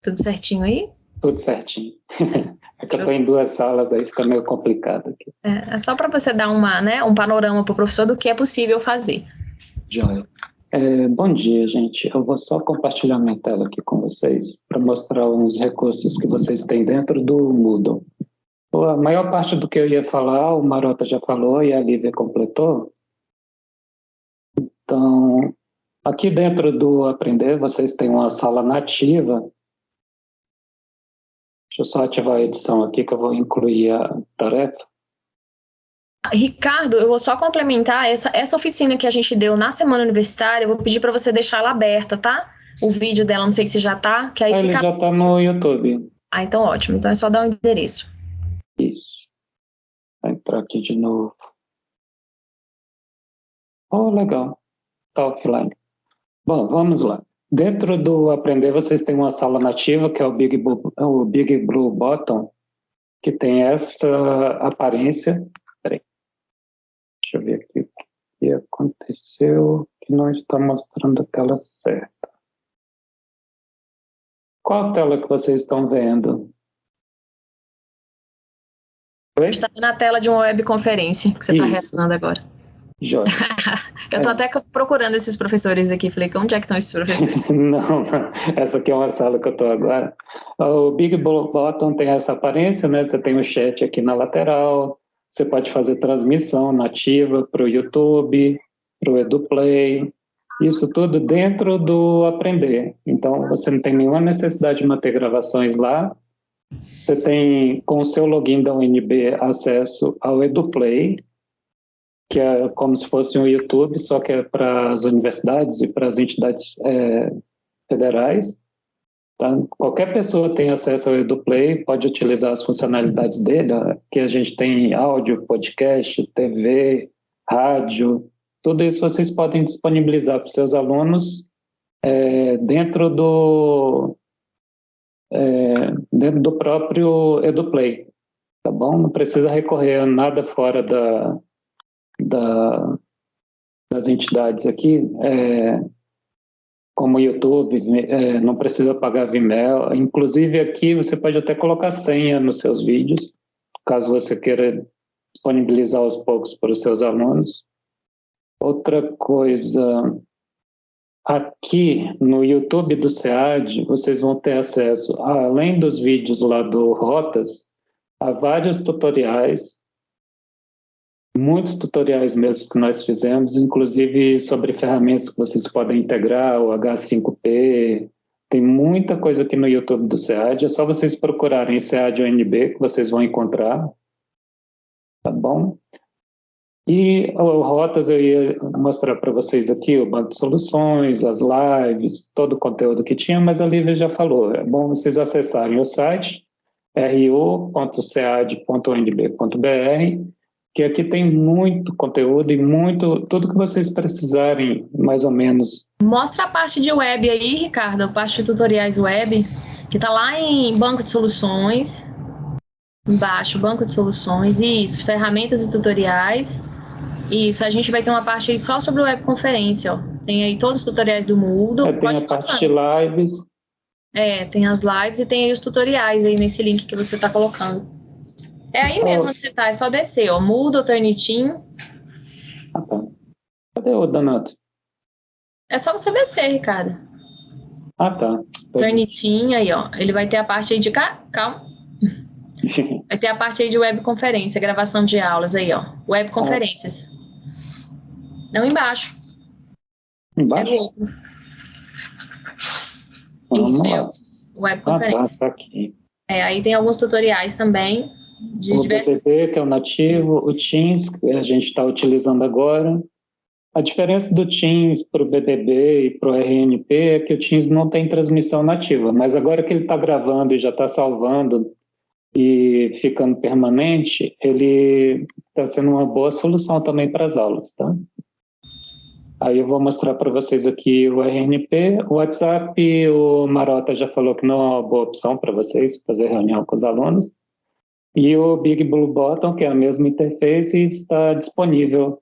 Tudo certinho aí? Tudo certinho. É que eu estou em duas salas aí, fica meio complicado aqui. É, é só para você dar uma, né, um panorama para o professor do que é possível fazer. Joia. É, bom dia, gente. Eu vou só compartilhar minha tela aqui com vocês para mostrar uns recursos que vocês têm dentro do Moodle. A maior parte do que eu ia falar, o Marota já falou e a Lívia completou, então, aqui dentro do Aprender, vocês têm uma sala nativa. Deixa eu só ativar a edição aqui, que eu vou incluir a tarefa. Ricardo, eu vou só complementar essa, essa oficina que a gente deu na semana universitária, eu vou pedir para você deixar ela aberta, tá? O vídeo dela, não sei se já tá, que aí Ele fica... já tá no YouTube. Ah, então ótimo. Então é só dar o um endereço. Isso. Vou entrar aqui de novo. Oh, legal está offline. Bom, vamos lá. Dentro do Aprender, vocês têm uma sala nativa, que é o Big, Blue, o Big Blue Button, que tem essa aparência. Peraí. Deixa eu ver aqui o que aconteceu, que não está mostrando a tela certa. Qual tela que vocês estão vendo? Oi? Está na tela de uma webconferência que você está realizando agora. Jóia. eu estou é. até procurando esses professores aqui. Falei, onde é que estão esses professores? não, não, essa aqui é uma sala que eu estou agora. O Big Bottom tem essa aparência, né? Você tem o chat aqui na lateral, você pode fazer transmissão nativa para o YouTube, para o EduPlay, isso tudo dentro do Aprender. Então, você não tem nenhuma necessidade de manter gravações lá. Você tem, com o seu login da UNB, acesso ao EduPlay, que é como se fosse um YouTube, só que é para as universidades e para as entidades é, federais. Tá? Qualquer pessoa tem acesso ao EduPlay, pode utilizar as funcionalidades dele, que a gente tem áudio, podcast, TV, rádio, tudo isso vocês podem disponibilizar para os seus alunos é, dentro do é, dentro do próprio EduPlay, tá bom? Não precisa recorrer a nada fora da, da, das entidades aqui, é, como YouTube, é, não precisa pagar Vimeo. Inclusive aqui você pode até colocar senha nos seus vídeos, caso você queira disponibilizar aos poucos para os seus alunos. Outra coisa, aqui no YouTube do SEAD, vocês vão ter acesso, além dos vídeos lá do Rotas, a vários tutoriais muitos tutoriais mesmo que nós fizemos, inclusive sobre ferramentas que vocês podem integrar, o H5P, tem muita coisa aqui no YouTube do SEAD, é só vocês procurarem SEAD UNB que vocês vão encontrar, tá bom? E o Rotas eu ia mostrar para vocês aqui o banco de soluções, as lives, todo o conteúdo que tinha, mas a Lívia já falou, é bom vocês acessarem o site ru.cead.unb.br que aqui tem muito conteúdo e muito, tudo que vocês precisarem, mais ou menos. Mostra a parte de web aí, Ricardo, a parte de tutoriais web, que está lá em banco de soluções, embaixo, banco de soluções, isso, ferramentas e tutoriais, isso, a gente vai ter uma parte aí só sobre webconferência, ó. Tem aí todos os tutoriais do Moodle. É, tem a parte de lives, É, tem as lives e tem aí os tutoriais aí nesse link que você está colocando. É aí mesmo que você está, é só descer, ó. Muda o Turnitin. Ah, tá. Cadê o Donato? É só você descer, Ricardo. Ah, tá. Turnitin, aí, ó. Ele vai ter a parte aí de... Calma. Vai ter a parte aí de webconferência, gravação de aulas aí, ó. Webconferências. Não embaixo. Embaixo? É o outro. Vamos Isso, lá. é. Ah, tá, tá aqui. É, aí tem alguns tutoriais também de o diversas... BBB, que é o nativo, o Teams, que a gente está utilizando agora. A diferença do Teams para o BBB e para o RNP é que o Teams não tem transmissão nativa, mas agora que ele está gravando e já está salvando e ficando permanente, ele está sendo uma boa solução também para as aulas, tá? Aí eu vou mostrar para vocês aqui o RNP, o WhatsApp, o Marota já falou que não é uma boa opção para vocês fazer reunião com os alunos. E o Big Blue Button, que é a mesma interface, está disponível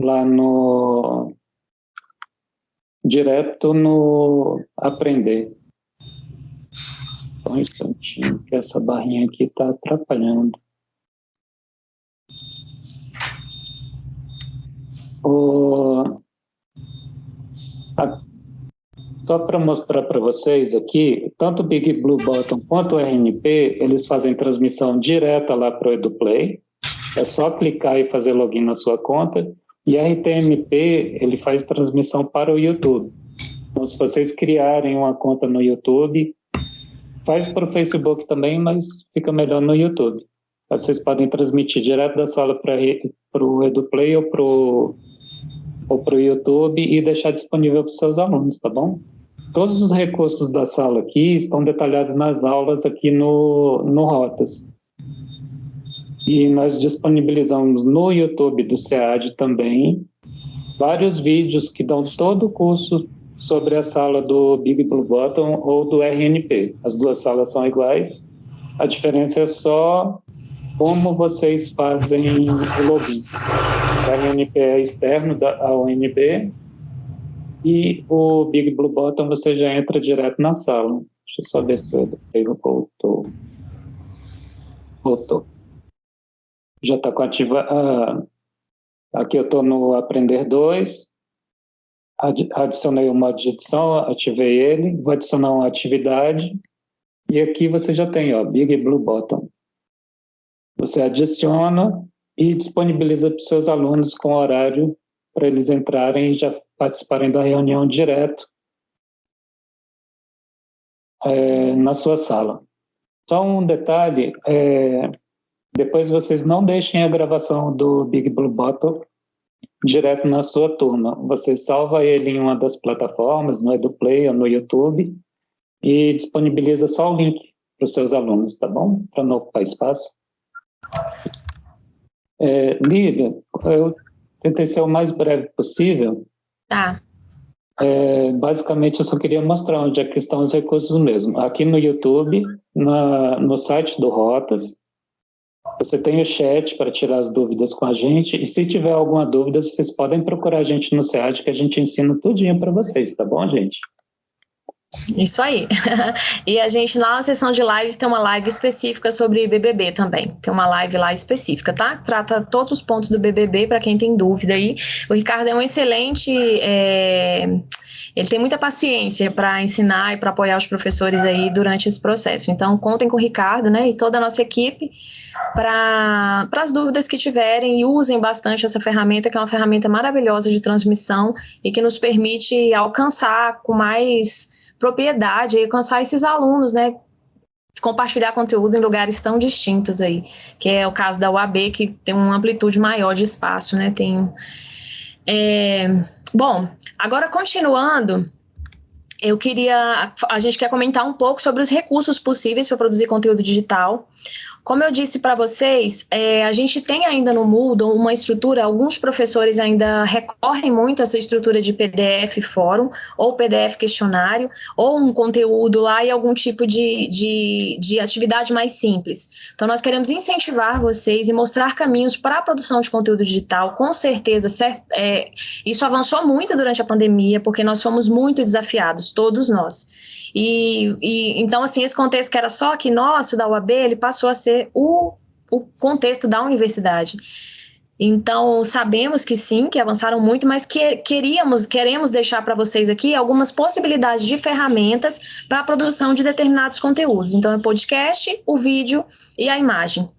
lá no direto no aprender. Só um instantinho, que essa barrinha aqui está atrapalhando. O... a- Só para mostrar para vocês aqui, tanto o Big Blue Button quanto o RNP, eles fazem transmissão direta lá para o EduPlay. É só clicar e fazer login na sua conta. E RTMP, ele faz transmissão para o YouTube. Então, se vocês criarem uma conta no YouTube, faz para o Facebook também, mas fica melhor no YouTube. Vocês podem transmitir direto da sala para o EduPlay ou para o ou para o YouTube e deixar disponível para os seus alunos, tá bom? Todos os recursos da sala aqui estão detalhados nas aulas aqui no, no Rotas. E nós disponibilizamos no YouTube do SEAD também vários vídeos que dão todo o curso sobre a sala do Big Blue Button ou do RNP. As duas salas são iguais, a diferença é só como vocês fazem o login. O RNP é externo da, UNB e o Big Blue Button você já entra direto na sala. Deixa eu só descer. Aí voltou. Voltou. Já está com ativa. ah, aqui eu estou no Aprender 2. Adi- Adicionei o modo de edição, ativei ele. Vou adicionar uma atividade. E aqui você já tem, ó, Big Blue Button. Você adiciona e disponibiliza para os seus alunos com horário para eles entrarem e já participarem da reunião direto é, na sua sala. Só um detalhe, é, depois vocês não deixem a gravação do Big Blue Bottle direto na sua turma. Você salva ele em uma das plataformas, no EduPlay ou no YouTube, e disponibiliza só o link para os seus alunos, tá bom? Para não ocupar espaço. É, Lívia, eu tentei ser o mais breve possível. Tá. É, basicamente, eu só queria mostrar onde é que estão os recursos mesmo. Aqui no YouTube, na, no site do Rotas, você tem o chat para tirar as dúvidas com a gente. E se tiver alguma dúvida, vocês podem procurar a gente no SEAD, que a gente ensina tudinho para vocês, tá bom, gente? Isso aí. e a gente lá na sessão de lives tem uma live específica sobre BBB também. Tem uma live lá específica, tá? Trata todos os pontos do BBB para quem tem dúvida aí. O Ricardo é um excelente. é, Ele tem muita paciência para ensinar e para apoiar os professores aí durante esse processo. Então, contem com o Ricardo, né? E toda a nossa equipe para as dúvidas que tiverem e usem bastante essa ferramenta, que é uma ferramenta maravilhosa de transmissão e que nos permite alcançar com mais propriedade e alcançar esses alunos, né? Compartilhar conteúdo em lugares tão distintos aí, que é o caso da UAB, que tem uma amplitude maior de espaço, né? Tem. é, Bom, agora continuando, eu queria. A gente quer comentar um pouco sobre os recursos possíveis para produzir conteúdo digital. Como eu disse para vocês, é, a gente tem ainda no Moodle uma estrutura, alguns professores ainda recorrem muito a essa estrutura de PDF fórum, ou PDF questionário, ou um conteúdo lá e algum tipo de, de, de atividade mais simples. Então, nós queremos incentivar vocês e mostrar caminhos para a produção de conteúdo digital, com certeza, certo, é, isso avançou muito durante a pandemia, porque nós fomos muito desafiados, todos nós. E, e, então, assim, esse contexto que era só aqui nosso, da UAB, ele passou a ser o, o contexto da universidade. Então, sabemos que sim, que avançaram muito, mas que, queríamos, queremos deixar para vocês aqui algumas possibilidades de ferramentas para a produção de determinados conteúdos. Então, é podcast, o vídeo e a imagem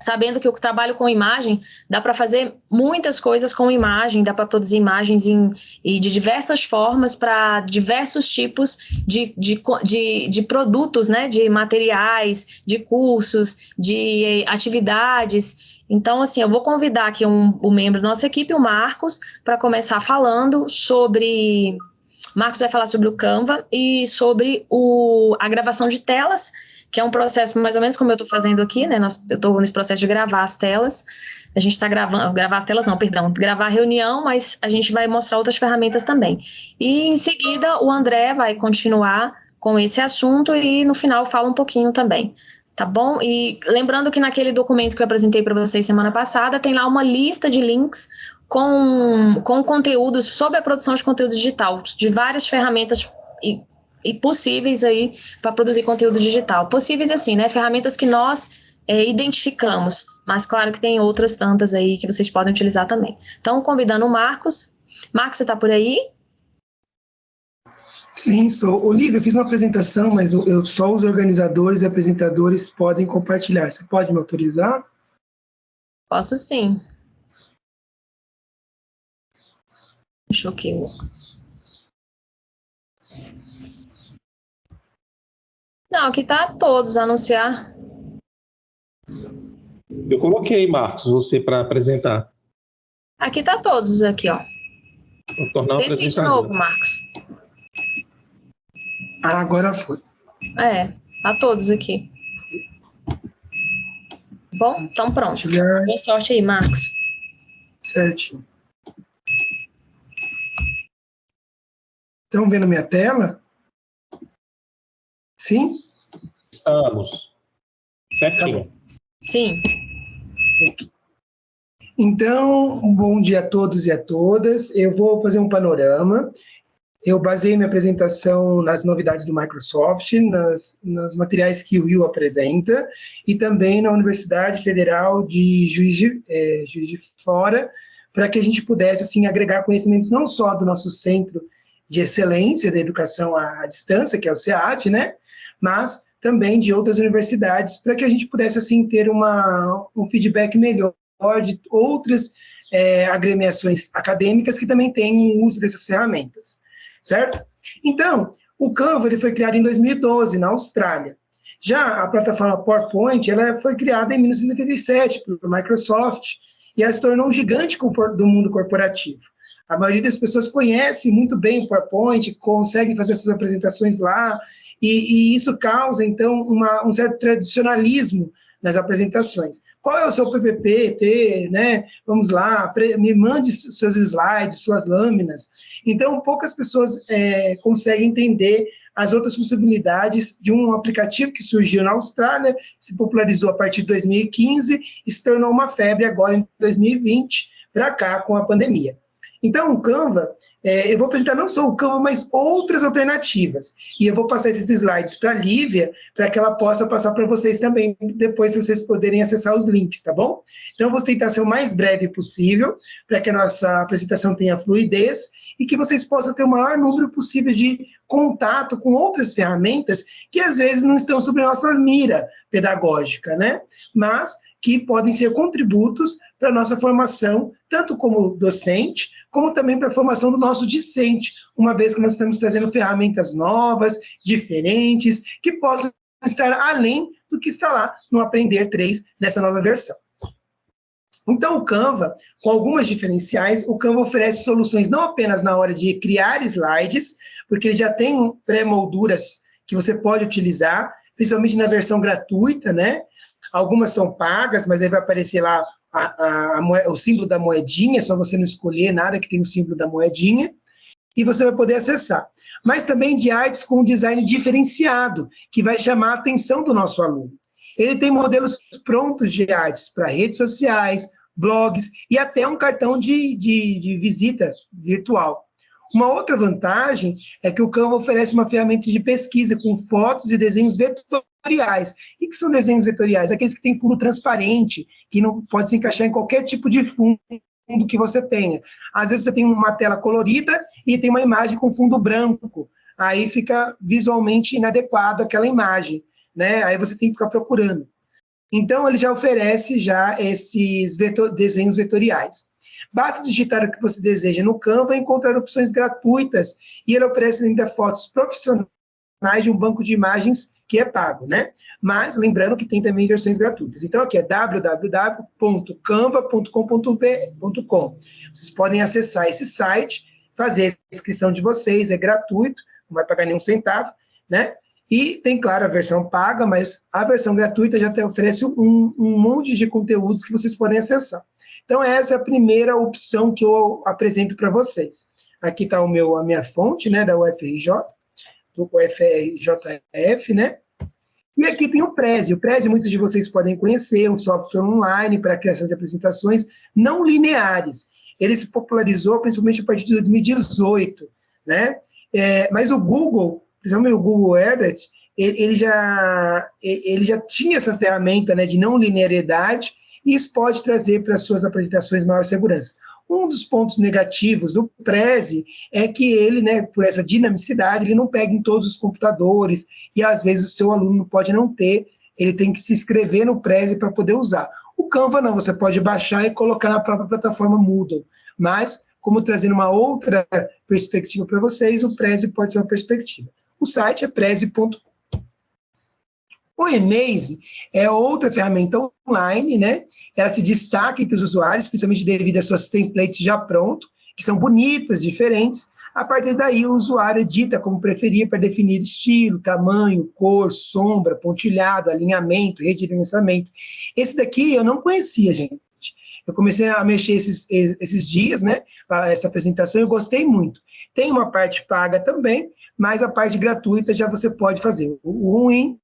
sabendo que o trabalho com imagem dá para fazer muitas coisas com imagem, dá para produzir imagens em, e de diversas formas para diversos tipos de, de, de, de, produtos, né, de materiais, de cursos, de atividades. Então, assim, eu vou convidar aqui um, um membro da nossa equipe, o Marcos, para começar falando sobre... Marcos vai falar sobre o Canva e sobre o, a gravação de telas que é um processo mais ou menos como eu estou fazendo aqui, né? Nós, eu estou nesse processo de gravar as telas. A gente está gravando, gravar as telas não, perdão, gravar a reunião, mas a gente vai mostrar outras ferramentas também. E em seguida o André vai continuar com esse assunto e no final fala um pouquinho também. Tá bom? E lembrando que naquele documento que eu apresentei para vocês semana passada, tem lá uma lista de links com, com conteúdos sobre a produção de conteúdo digital, de várias ferramentas e e possíveis aí para produzir conteúdo digital. Possíveis assim, né? Ferramentas que nós é, identificamos, mas claro que tem outras tantas aí que vocês podem utilizar também. Então, convidando o Marcos. Marcos, você está por aí? Sim, estou. Olivia, eu fiz uma apresentação, mas eu, só os organizadores e apresentadores podem compartilhar. Você pode me autorizar? Posso sim. Deixa eu aqui. Não, aqui tá todos, anunciar. Eu coloquei, Marcos, você para apresentar. Aqui tá todos, aqui, ó. Vou tornar Tente de novo, Marcos. Ah, agora foi. É, tá todos aqui. Bom, então pronto. Boa sorte aí, Marcos. Certinho. Estão vendo minha tela? Sim? Estamos. Certinho. Sim. Então, um bom dia a todos e a todas. Eu vou fazer um panorama. Eu baseei minha apresentação nas novidades do Microsoft, nas, nos materiais que o Rio apresenta, e também na Universidade Federal de Juiz de, é, Juiz de Fora, para que a gente pudesse assim agregar conhecimentos não só do nosso Centro de Excelência da Educação à Distância, que é o SEAD, né, mas também de outras universidades, para que a gente pudesse, assim, ter uma, um feedback melhor de outras é, agremiações acadêmicas que também têm uso dessas ferramentas, certo? Então, o Canva ele foi criado em 2012, na Austrália. Já a plataforma PowerPoint ela foi criada em 1987 por Microsoft e ela se tornou um gigante do mundo corporativo. A maioria das pessoas conhece muito bem o PowerPoint, consegue fazer suas apresentações lá, e, e isso causa, então, uma, um certo tradicionalismo nas apresentações. Qual é o seu PPP, né? Vamos lá, me mande seus slides, suas lâminas. Então, poucas pessoas é, conseguem entender as outras possibilidades de um aplicativo que surgiu na Austrália, se popularizou a partir de 2015 e se tornou uma febre agora em 2020, para cá com a pandemia. Então, o Canva, é, eu vou apresentar não só o Canva, mas outras alternativas. E eu vou passar esses slides para a Lívia, para que ela possa passar para vocês também, depois vocês poderem acessar os links, tá bom? Então, eu vou tentar ser o mais breve possível, para que a nossa apresentação tenha fluidez e que vocês possam ter o maior número possível de contato com outras ferramentas que, às vezes, não estão sobre a nossa mira pedagógica, né? Mas que podem ser contributos para a nossa formação, tanto como docente, como também para a formação do nosso discente, uma vez que nós estamos trazendo ferramentas novas, diferentes, que possam estar além do que está lá no Aprender 3, nessa nova versão. Então, o Canva, com algumas diferenciais, o Canva oferece soluções não apenas na hora de criar slides, porque ele já tem pré-molduras que você pode utilizar, principalmente na versão gratuita, né? Algumas são pagas, mas aí vai aparecer lá a, a, a, o símbolo da moedinha, só você não escolher nada que tem o símbolo da moedinha, e você vai poder acessar. Mas também de artes com um design diferenciado, que vai chamar a atenção do nosso aluno. Ele tem modelos prontos de artes para redes sociais, blogs e até um cartão de, de, de visita virtual. Uma outra vantagem é que o Canva oferece uma ferramenta de pesquisa com fotos e desenhos vetoriais. O que são desenhos vetoriais? Aqueles que têm fundo transparente, que não pode se encaixar em qualquer tipo de fundo que você tenha. Às vezes você tem uma tela colorida e tem uma imagem com fundo branco. Aí fica visualmente inadequado aquela imagem. Né? Aí você tem que ficar procurando. Então, ele já oferece já esses vetor, desenhos vetoriais. Basta digitar o que você deseja no Canva e encontrar opções gratuitas, e ele oferece ainda fotos profissionais de um banco de imagens que é pago, né? Mas, lembrando que tem também versões gratuitas. Então, aqui é www.canva.com.br. Vocês podem acessar esse site, fazer a inscrição de vocês, é gratuito, não vai pagar nenhum centavo, né? E tem, claro, a versão paga, mas a versão gratuita já te oferece um, um monte de conteúdos que vocês podem acessar. Então, essa é a primeira opção que eu apresento para vocês. Aqui está a minha fonte, né, da UFRJ, do UFRJF, né? E aqui tem o Prezi. O Prezi, muitos de vocês podem conhecer, um software online para a criação de apresentações não lineares. Ele se popularizou principalmente a partir de 2018, né? É, mas o Google principalmente o Google Herbert, ele, ele, já, ele já tinha essa ferramenta né, de não linearidade, e isso pode trazer para as suas apresentações maior segurança. Um dos pontos negativos do Prezi é que ele, né, por essa dinamicidade, ele não pega em todos os computadores, e às vezes o seu aluno pode não ter, ele tem que se inscrever no Prezi para poder usar. O Canva não, você pode baixar e colocar na própria plataforma Moodle, mas como trazendo uma outra perspectiva para vocês, o Prezi pode ser uma perspectiva. O site é preze.com. O Emaze é outra ferramenta online, né? Ela se destaca entre os usuários, principalmente devido às suas templates já pronto, que são bonitas, diferentes. A partir daí, o usuário edita como preferir para definir estilo, tamanho, cor, sombra, pontilhado, alinhamento, redimensionamento. Esse daqui eu não conhecia, gente. Eu comecei a mexer esses, esses dias, né, essa apresentação, eu gostei muito. Tem uma parte paga também, mas a parte gratuita já você pode fazer. O ruim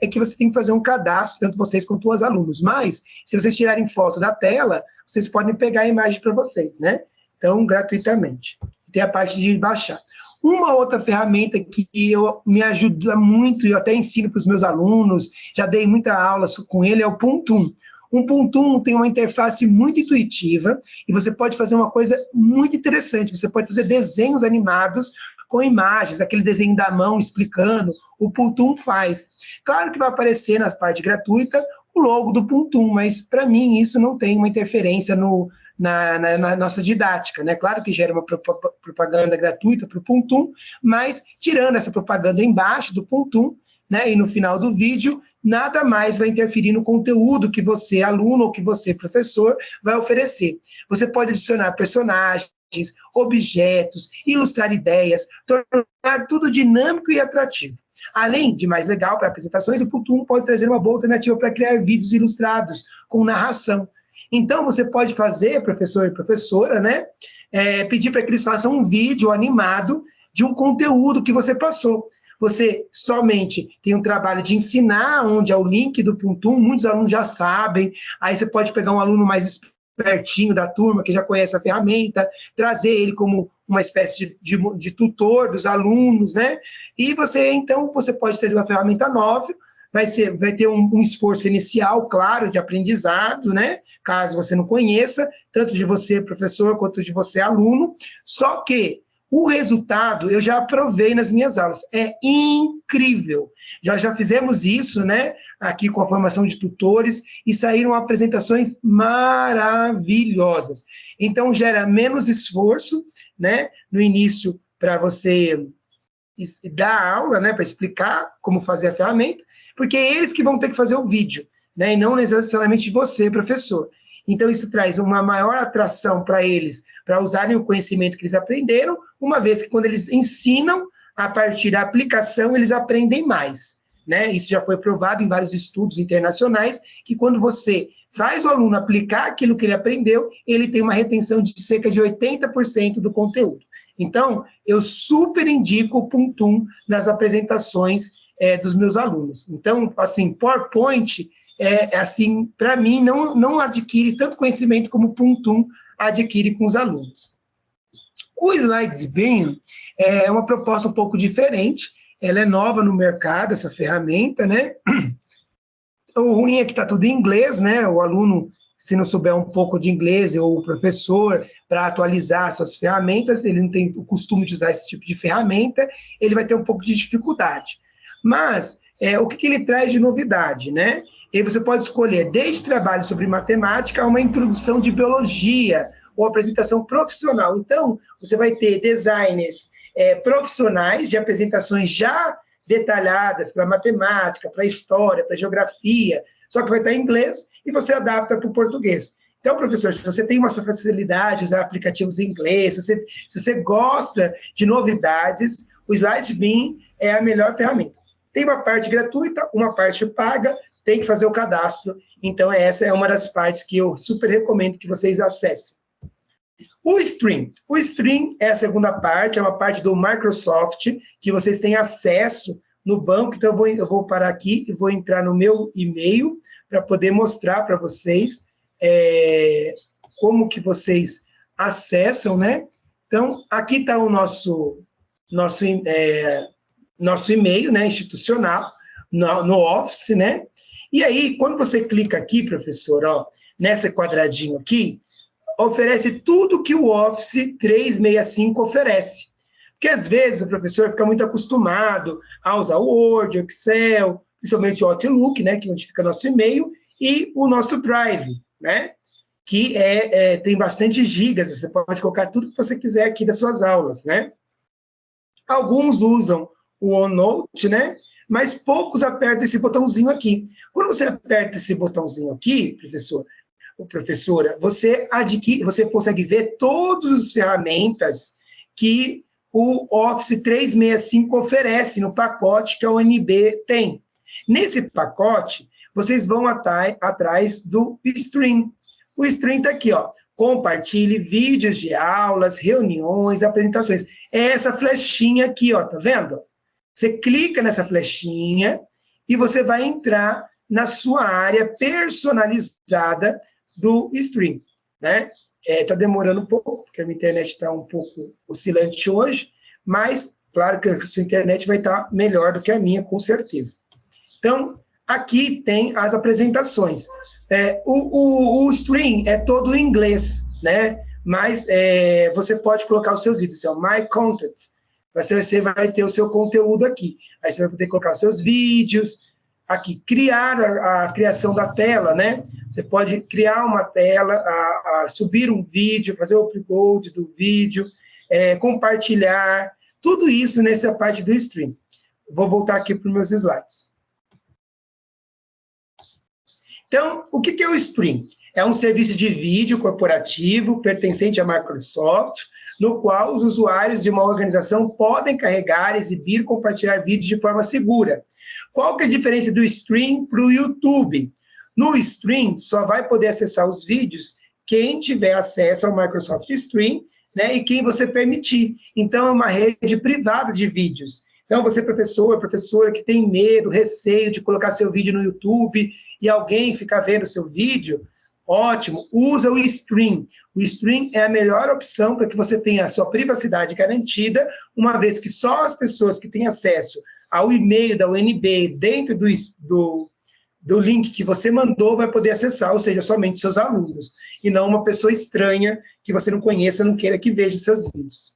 é que você tem que fazer um cadastro, tanto vocês quanto os alunos. Mas, se vocês tirarem foto da tela, vocês podem pegar a imagem para vocês, né? Então, gratuitamente. Tem a parte de baixar. Uma outra ferramenta que eu, me ajuda muito, e eu até ensino para os meus alunos, já dei muita aula com ele, é o Puntum. 1.1 tem uma interface muito intuitiva e você pode fazer uma coisa muito interessante. Você pode fazer desenhos animados com imagens, aquele desenho da mão explicando, o Puntum faz. Claro que vai aparecer na parte gratuita o logo do Puntum, mas para mim isso não tem uma interferência no, na, na, na, nossa didática. Né? Claro que gera uma propaganda gratuita para o Puntum, mas tirando essa propaganda embaixo do Puntum, né, e no final do vídeo, nada mais vai interferir no conteúdo que você, aluno, ou que você, professor, vai oferecer. Você pode adicionar personagens, objetos, ilustrar ideias, tornar tudo dinâmico e atrativo. Além de mais legal para apresentações, o Putum pode trazer uma boa alternativa para criar vídeos ilustrados com narração. Então, você pode fazer, professor e professora, né, é, pedir para que eles façam um vídeo animado de um conteúdo que você passou. Você somente tem um trabalho de ensinar onde é o link do Puntum, muitos alunos já sabem, aí você pode pegar um aluno mais pertinho da turma, que já conhece a ferramenta, trazer ele como uma espécie de, de, de tutor dos alunos, né? E você, então, você pode trazer uma ferramenta nova, vai, ser, vai ter um, um, esforço inicial, claro, de aprendizado, né? Caso você não conheça, tanto de você, professor, quanto de você, aluno, só que o resultado eu já aprovei nas minhas aulas, é incrível. Já já fizemos isso, né, aqui com a formação de tutores e saíram apresentações maravilhosas. Então gera menos esforço, né, no início para você dar aula, né, para explicar como fazer a ferramenta, porque é eles que vão ter que fazer o vídeo, né, e não necessariamente você, professor. Então isso traz uma maior atração para eles para usarem o conhecimento que eles aprenderam, uma vez que quando eles ensinam, a partir da aplicação, eles aprendem mais. né? Isso já foi provado em vários estudos internacionais, que quando você faz o aluno aplicar aquilo que ele aprendeu, ele tem uma retenção de cerca de 80% do conteúdo. Então, eu super indico o Puntum nas apresentações é, dos meus alunos. Então, assim, PowerPoint, é, assim, para mim, não, não adquire tanto conhecimento como o Puntum adquire com os alunos. O SlideSbeam é uma proposta um pouco diferente, ela é nova no mercado, essa ferramenta, né? O ruim é que está tudo em inglês, né? O aluno, se não souber um pouco de inglês, ou o professor, para atualizar suas ferramentas, ele não tem o costume de usar esse tipo de ferramenta, ele vai ter um pouco de dificuldade. Mas, é, o que, que ele traz de novidade, né? E você pode escolher desde trabalho sobre matemática a uma introdução de biologia, ou apresentação profissional. Então, você vai ter designers é, profissionais de apresentações já detalhadas para matemática, para história, para geografia, só que vai estar em inglês e você adapta para o português. Então, professor, se você tem uma facilidade de usar aplicativos em inglês, se você, se você gosta de novidades, o SlideBeam é a melhor ferramenta. Tem uma parte gratuita, uma parte paga, tem que fazer o cadastro. Então, essa é uma das partes que eu super recomendo que vocês acessem. O Stream. O Stream é a segunda parte, é uma parte do Microsoft, que vocês têm acesso no banco. Então, eu vou, eu vou parar aqui e vou entrar no meu e-mail para poder mostrar para vocês é, como que vocês acessam, né? Então, aqui está o nosso, nosso é, nosso e-mail né, institucional, no, no, Office, né? E aí, quando você clica aqui, professor, ó, nesse quadradinho aqui, oferece tudo que o Office 365 oferece. Porque, às vezes, o professor fica muito acostumado a usar o Word, o Excel, principalmente o Outlook, né, que é onde fica nosso e-mail, e o nosso Drive, né? Que é, é, tem bastante gigas, você pode colocar tudo que você quiser aqui das suas aulas, né? Alguns usam o OneNote, né? Mas poucos apertam esse botãozinho aqui. Quando você aperta esse botãozinho aqui, professor, ou professora, você adquire, você consegue ver todas as ferramentas que o Office 365 oferece no pacote que a UNB tem. Nesse pacote, vocês vão atrás do Stream. O Stream está aqui, ó. Compartilhe vídeos de aulas, reuniões, apresentações. É essa flechinha aqui, ó, tá vendo? Você clica nessa flechinha e você vai entrar na sua área personalizada do stream, né? Está é, demorando um pouco, porque a minha internet está um pouco oscilante hoje, mas, claro que a sua internet vai estar tá melhor do que a minha, com certeza. Então, aqui tem as apresentações. É, o, o, o, stream é todo em inglês, né? Mas é, você pode colocar os seus vídeos, é o My Content, você, vai ter o seu conteúdo aqui. Aí você vai poder colocar os seus vídeos, aqui, criar a, a, criação da tela, né? Você pode criar uma tela, a, a subir um vídeo, fazer o upload do vídeo, é, compartilhar, tudo isso nessa parte do stream. Vou voltar aqui para os meus slides. Então, o que é o stream? É um serviço de vídeo corporativo pertencente à Microsoft, no qual os usuários de uma organização podem carregar, exibir, compartilhar vídeos de forma segura. Qual que é a diferença do stream para o YouTube? No stream, só vai poder acessar os vídeos quem tiver acesso ao Microsoft Stream, né, e quem você permitir. Então, é uma rede privada de vídeos. Então, você, professor, professora, que tem medo, receio de colocar seu vídeo no YouTube e alguém ficar vendo seu vídeo, ótimo, usa o Stream. O Stream é a melhor opção para que você tenha a sua privacidade garantida, uma vez que só as pessoas que têm acesso ao e-mail da UNB dentro do, do, do link que você mandou vai poder acessar, ou seja, somente seus alunos, e não uma pessoa estranha que você não conheça, não queira que veja seus vídeos.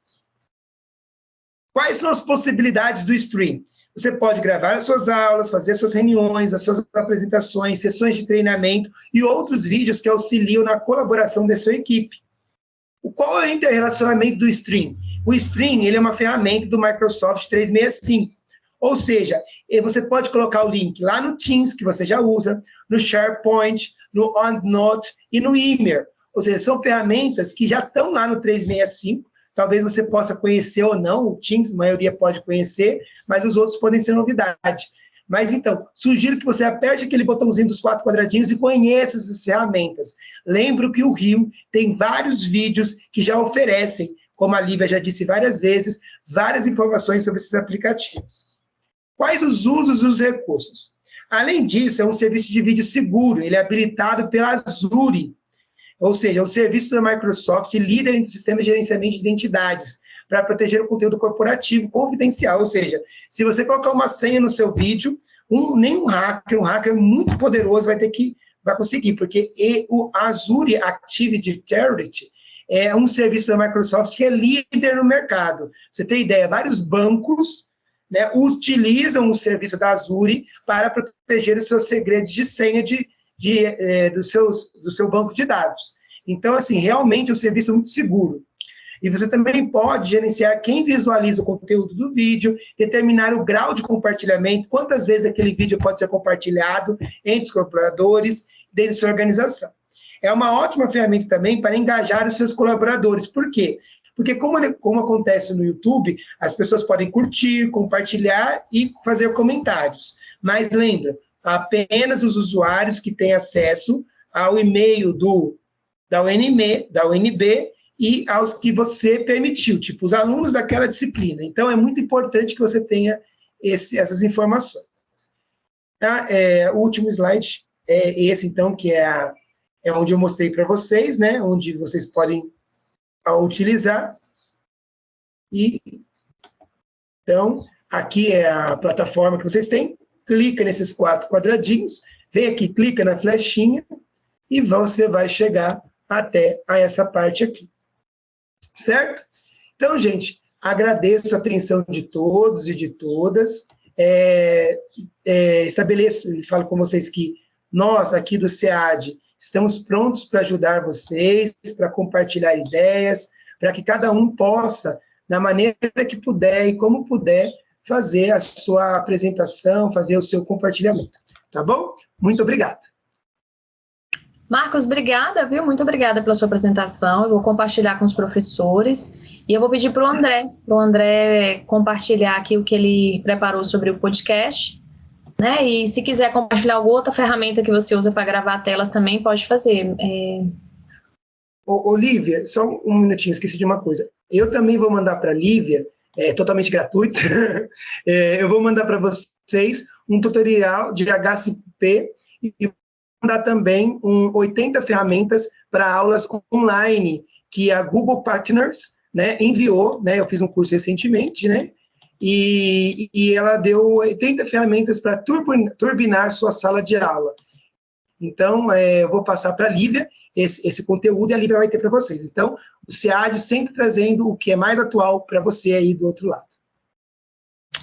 Quais são as possibilidades do Stream? Você pode gravar as suas aulas, fazer as suas reuniões, as suas apresentações, sessões de treinamento e outros vídeos que auxiliam na colaboração da sua equipe. Qual é o interrelacionamento do Stream? O Stream ele é uma ferramenta do Microsoft 365. Ou seja, você pode colocar o link lá no Teams, que você já usa, no SharePoint, no OneNote e no Email. Ou seja, são ferramentas que já estão lá no 365, Talvez você possa conhecer ou não, o Teams, a maioria pode conhecer, mas os outros podem ser novidade. Mas então, sugiro que você aperte aquele botãozinho dos quatro quadradinhos e conheça essas ferramentas. Lembro que o Rio tem vários vídeos que já oferecem, como a Lívia já disse várias vezes, várias informações sobre esses aplicativos. Quais os usos dos recursos? Além disso, é um serviço de vídeo seguro, ele é habilitado pela Azure, ou seja, é o serviço da Microsoft líder em sistema de gerenciamento de identidades, para proteger o conteúdo corporativo confidencial, ou seja, se você colocar uma senha no seu vídeo, um, nenhum hacker, um hacker muito poderoso vai ter que, vai conseguir, porque e, o Azure Active Security é um serviço da Microsoft que é líder no mercado. Você tem ideia, vários bancos né, utilizam o serviço da Azure para proteger os seus segredos de senha de, de, é, seus, do seu banco de dados. Então, assim, realmente é um serviço muito seguro. E você também pode gerenciar quem visualiza o conteúdo do vídeo, determinar o grau de compartilhamento, quantas vezes aquele vídeo pode ser compartilhado entre os colaboradores dentro da sua organização. É uma ótima ferramenta também para engajar os seus colaboradores. Por quê? Porque como, como acontece no YouTube, as pessoas podem curtir, compartilhar e fazer comentários. Mas lembra, apenas os usuários que têm acesso ao e-mail do, da, UNB, da UNB e aos que você permitiu, tipo os alunos daquela disciplina. Então, é muito importante que você tenha esse, essas informações. Tá? É, o último slide é esse, então, que é, a, é onde eu mostrei para vocês, né? onde vocês podem utilizar. E, então, aqui é a plataforma que vocês têm, clica nesses quatro quadradinhos, vem aqui, clica na flechinha, e você vai chegar até a essa parte aqui certo? Então, gente, agradeço a atenção de todos e de todas, é, é, estabeleço e falo com vocês que nós, aqui do SEAD, estamos prontos para ajudar vocês, para compartilhar ideias, para que cada um possa, na maneira que puder e como puder, fazer a sua apresentação, fazer o seu compartilhamento. Tá bom? Muito obrigado. Marcos, obrigada, viu? Muito obrigada pela sua apresentação. Eu vou compartilhar com os professores e eu vou pedir para o André, para o André compartilhar aqui o que ele preparou sobre o podcast. Né? E se quiser compartilhar alguma outra ferramenta que você usa para gravar telas também, pode fazer. É... Ô, Olivia, só um minutinho, esqueci de uma coisa. Eu também vou mandar para a Lívia, é totalmente gratuito, é, eu vou mandar para vocês um tutorial de HCP e dar também um 80 ferramentas para aulas online que a Google Partners né, enviou, né, eu fiz um curso recentemente, né, e, e ela deu 80 ferramentas para turbinar sua sala de aula. Então, é, eu vou passar para a Lívia esse, esse, conteúdo e a Lívia vai ter para vocês. Então, o SEAD sempre trazendo o que é mais atual para você aí do outro lado.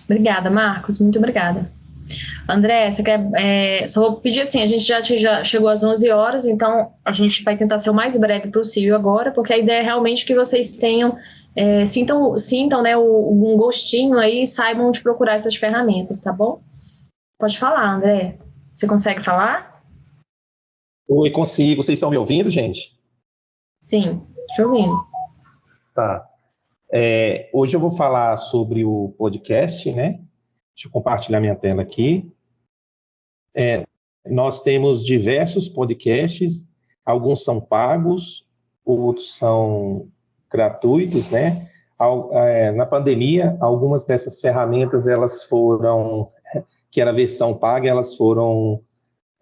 Obrigada, Marcos, muito obrigada. André, você quer, é, só vou pedir assim, a gente já, já, chegou às 11 horas, então a gente vai tentar ser o mais breve possível agora, porque a ideia é realmente que vocês tenham, é, sintam, sintam né, um gostinho aí e saibam de procurar essas ferramentas, tá bom? Pode falar, André. Você consegue falar? Oi, consigo. Vocês estão me ouvindo, gente? Sim, te ouvindo. Tá. É, hoje eu vou falar sobre o podcast, né? Deixa eu compartilhar minha tela aqui. É, nós temos diversos podcasts, alguns são pagos, outros são gratuitos, né? É, na pandemia, algumas dessas ferramentas, elas foram, que era a versão paga, elas foram,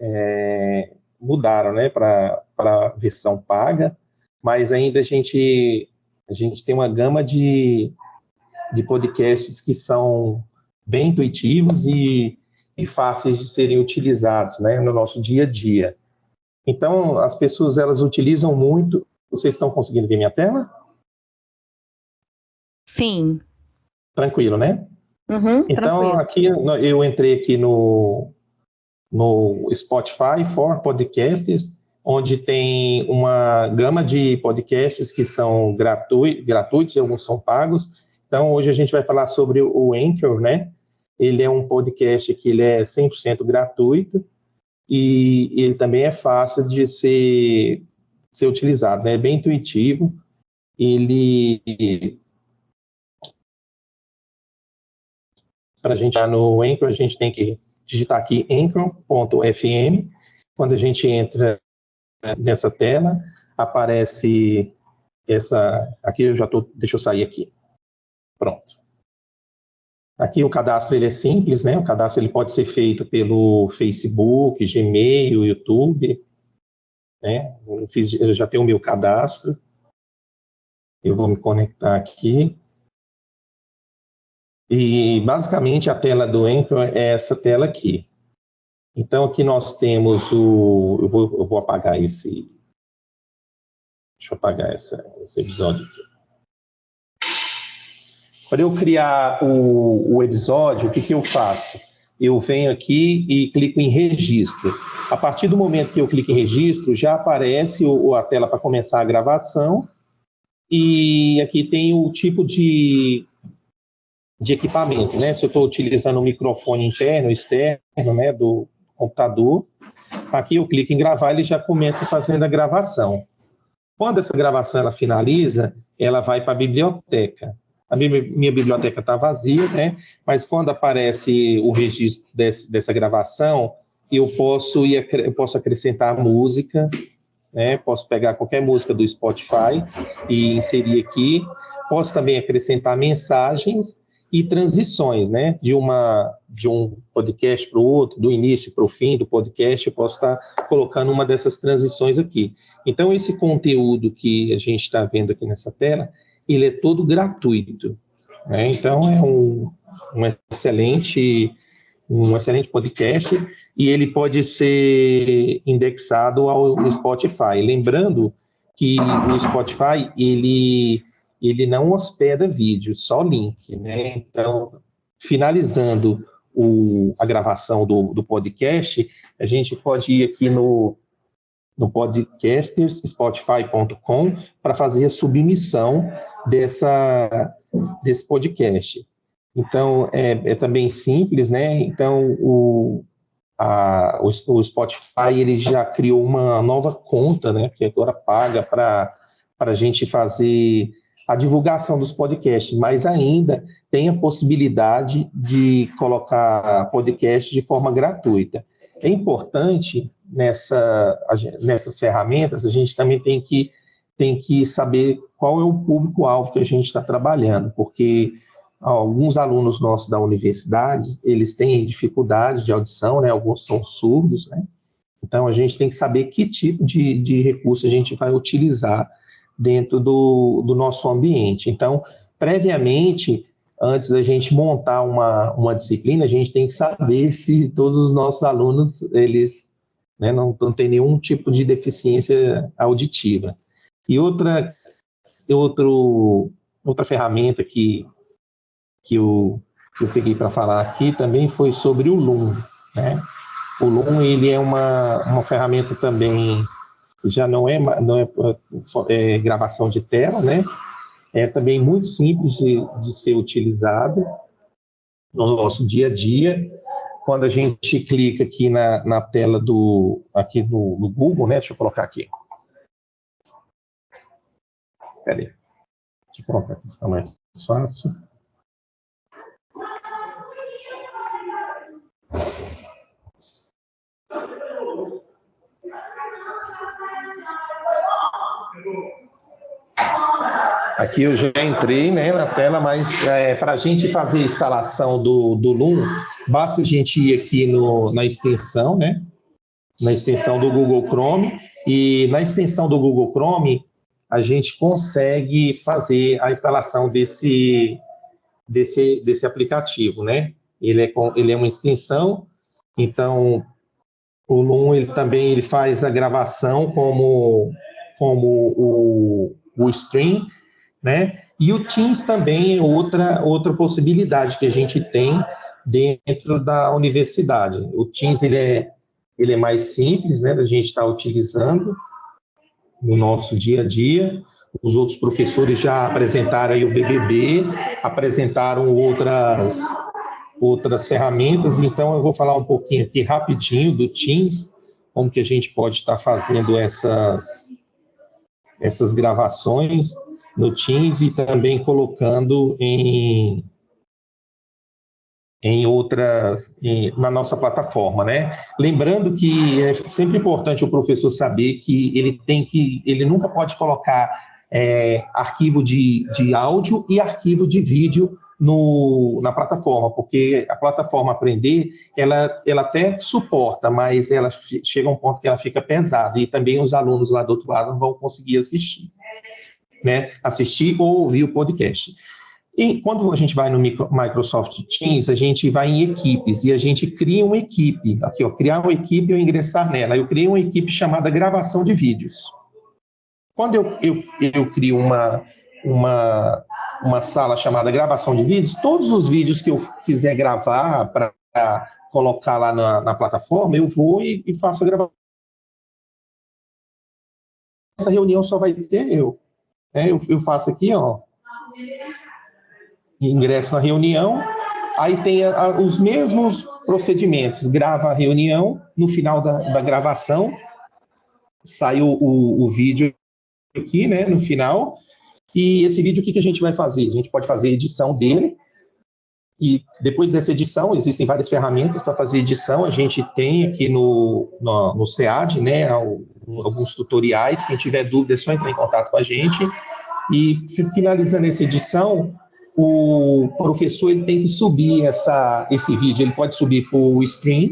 é, mudaram, né, para a versão paga, mas ainda a gente, a gente tem uma gama de, de podcasts que são bem intuitivos e, e fáceis de serem utilizados né, no nosso dia a dia. Então, as pessoas elas utilizam muito. Vocês estão conseguindo ver minha tela? Sim. Tranquilo, né? Uhum, então, tranquilo. aqui eu entrei aqui no, no Spotify for Podcasters, onde tem uma gama de podcasts que são gratuitos, gratuitos e alguns são pagos. Então, hoje a gente vai falar sobre o Anchor, né? Ele é um podcast que ele é 100% gratuito e ele também é fácil de ser, ser utilizado, né? É bem intuitivo. Ele para a gente estar no Anchor, a gente tem que digitar aqui anchor.fm. Quando a gente entra nessa tela, aparece essa... Aqui eu já estou... Deixa eu sair aqui. Pronto. Aqui o cadastro ele é simples, né? O cadastro ele pode ser feito pelo Facebook, Gmail, YouTube, né? Eu, fiz, eu já tenho o meu cadastro. Eu vou me conectar aqui. E, basicamente, a tela do Anchor é essa tela aqui. Então, aqui nós temos o... Eu vou, eu vou apagar esse... Deixa eu apagar essa, esse episódio aqui. Para eu criar o, o episódio, o que, que eu faço? Eu venho aqui e clico em registro. A partir do momento que eu clico em registro, já aparece o, a tela para começar a gravação. E aqui tem o tipo de, de equipamento, né? Se eu estou utilizando um microfone interno, externo, né, do computador. Aqui eu clico em gravar, ele já começa fazendo a gravação. Quando essa gravação ela finaliza, ela vai para a biblioteca a minha, minha biblioteca está vazia, né? Mas quando aparece o registro desse, dessa gravação, eu posso, ir, eu posso acrescentar música, né? Posso pegar qualquer música do Spotify e inserir aqui. Posso também acrescentar mensagens e transições, né? De, uma, de um podcast para o outro, do início para o fim do podcast, eu posso estar colocando uma dessas transições aqui. Então, esse conteúdo que a gente está vendo aqui nessa tela ele é todo gratuito. Né? Então, é um, um, excelente, um excelente podcast e ele pode ser indexado ao Spotify. Lembrando que o Spotify, ele, ele não hospeda vídeo, só link. Né? Então, finalizando o, a gravação do, do podcast, a gente pode ir aqui no no podcasterspotify.com para fazer a submissão dessa, desse podcast. Então, é, é também simples, né? Então, o, a, o, o, Spotify ele já criou uma nova conta, né? Que agora paga para a gente fazer a divulgação dos podcasts, mas ainda tem a possibilidade de colocar podcast de forma gratuita. É importante nessa, nessas ferramentas, a gente também tem que, tem que saber qual é o público-alvo que a gente está trabalhando, porque alguns alunos nossos da universidade, eles têm dificuldade de audição, né? alguns são surdos, né? Então, a gente tem que saber que tipo de, de recurso a gente vai utilizar dentro do, do nosso ambiente. Então, previamente, antes da gente montar uma, uma disciplina, a gente tem que saber se todos os nossos alunos, eles né, não, não tem nenhum tipo de deficiência auditiva. E outra, outro, outra ferramenta que, que, eu, que eu peguei para falar aqui também foi sobre o Loom. Né? O Loom ele é uma, uma ferramenta também, já não é, não é, é gravação de tela, né? é também muito simples de, de ser utilizado no nosso dia a dia, quando a gente clica aqui na, na tela do, aqui no, no Google, né? Deixa eu colocar aqui. Peraí. Deixa eu colocar aqui, fica mais fácil. Aqui eu já entrei né, na tela, mas é, para a gente fazer a instalação do, do Loom, basta a gente ir aqui no, na extensão, né? Na extensão do Google Chrome, e na extensão do Google Chrome, a gente consegue fazer a instalação desse, desse, desse aplicativo, né? Ele é, ele é uma extensão, então o Loom ele também ele faz a gravação como, como o, o stream, né? E o Teams também é outra, outra possibilidade que a gente tem dentro da universidade. O Teams ele é, ele é mais simples, né, da gente estar tá utilizando no nosso dia a dia. Os outros professores já apresentaram aí o BBB, apresentaram outras, outras ferramentas, então eu vou falar um pouquinho aqui rapidinho do Teams, como que a gente pode estar tá fazendo essas, essas gravações no Teams e também colocando em, em outras, em, na nossa plataforma, né? Lembrando que é sempre importante o professor saber que ele tem que, ele nunca pode colocar é, arquivo de, de áudio e arquivo de vídeo no, na plataforma, porque a plataforma Aprender, ela, ela até suporta, mas ela chega a um ponto que ela fica pesada, e também os alunos lá do outro lado não vão conseguir assistir, né? Assistir ou ouvir o podcast. E quando a gente vai no Microsoft Teams, a gente vai em equipes e a gente cria uma equipe. Aqui, ó, criar uma equipe ou ingressar nela. Eu criei uma equipe chamada gravação de vídeos. Quando eu, eu, eu crio uma, uma, uma sala chamada gravação de vídeos, todos os vídeos que eu quiser gravar para colocar lá na, na, plataforma, eu vou e, e faço a gravação. Essa reunião só vai ter eu. É, eu, eu faço aqui, ó. Ingresso na reunião, aí tem a, a, os mesmos procedimentos, grava a reunião, no final da, da gravação, sai o, o, o, vídeo aqui, né, no final, e esse vídeo, o que, que a gente vai fazer? A gente pode fazer edição dele, e depois dessa edição, existem várias ferramentas para fazer edição, a gente tem aqui no, no, no SEAD, né, alguns tutoriais, quem tiver dúvida é só entrar em contato com a gente, e finalizando essa edição, o professor ele tem que subir essa, esse vídeo, ele pode subir para o stream,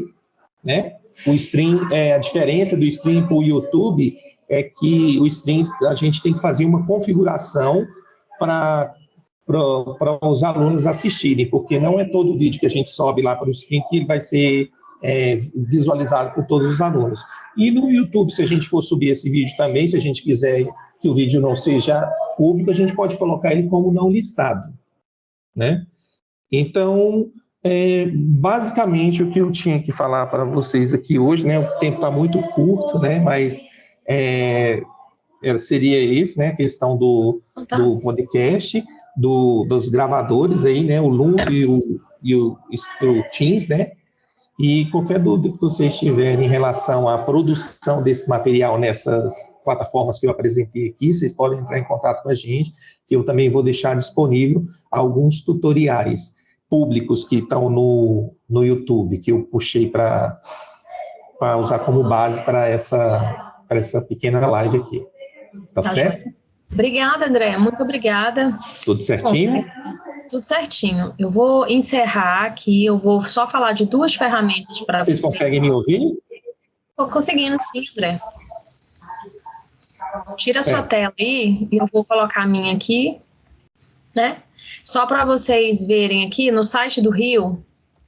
né? O stream, é, a diferença do stream para o YouTube é que o stream, a gente tem que fazer uma configuração para para os alunos assistirem, porque não é todo vídeo que a gente sobe lá para o stream que vai ser é, visualizado por todos os alunos. E no YouTube, se a gente for subir esse vídeo também, se a gente quiser que o vídeo não seja público, a gente pode colocar ele como não listado né? Então, é, basicamente, o que eu tinha que falar para vocês aqui hoje, né? O tempo está muito curto, né? Mas é, é, seria esse, né? A questão do, tá. do podcast, do, dos gravadores aí, né? O Loom e o, e o, o Teams, né? E qualquer dúvida que vocês tiverem em relação à produção desse material nessas plataformas que eu apresentei aqui, vocês podem entrar em contato com a gente, que eu também vou deixar disponível alguns tutoriais públicos que estão no, no YouTube, que eu puxei para usar como base para essa, essa pequena live aqui. Tá, tá certo? Obrigada, André. Muito obrigada. Tudo certinho? Bom, tudo certinho. Eu vou encerrar aqui, eu vou só falar de duas ferramentas para vocês. Vocês conseguem me ouvir? Estou conseguindo sim, André. Tira a sua tela aí e eu vou colocar a minha aqui, né? Só para vocês verem aqui, no site do Rio,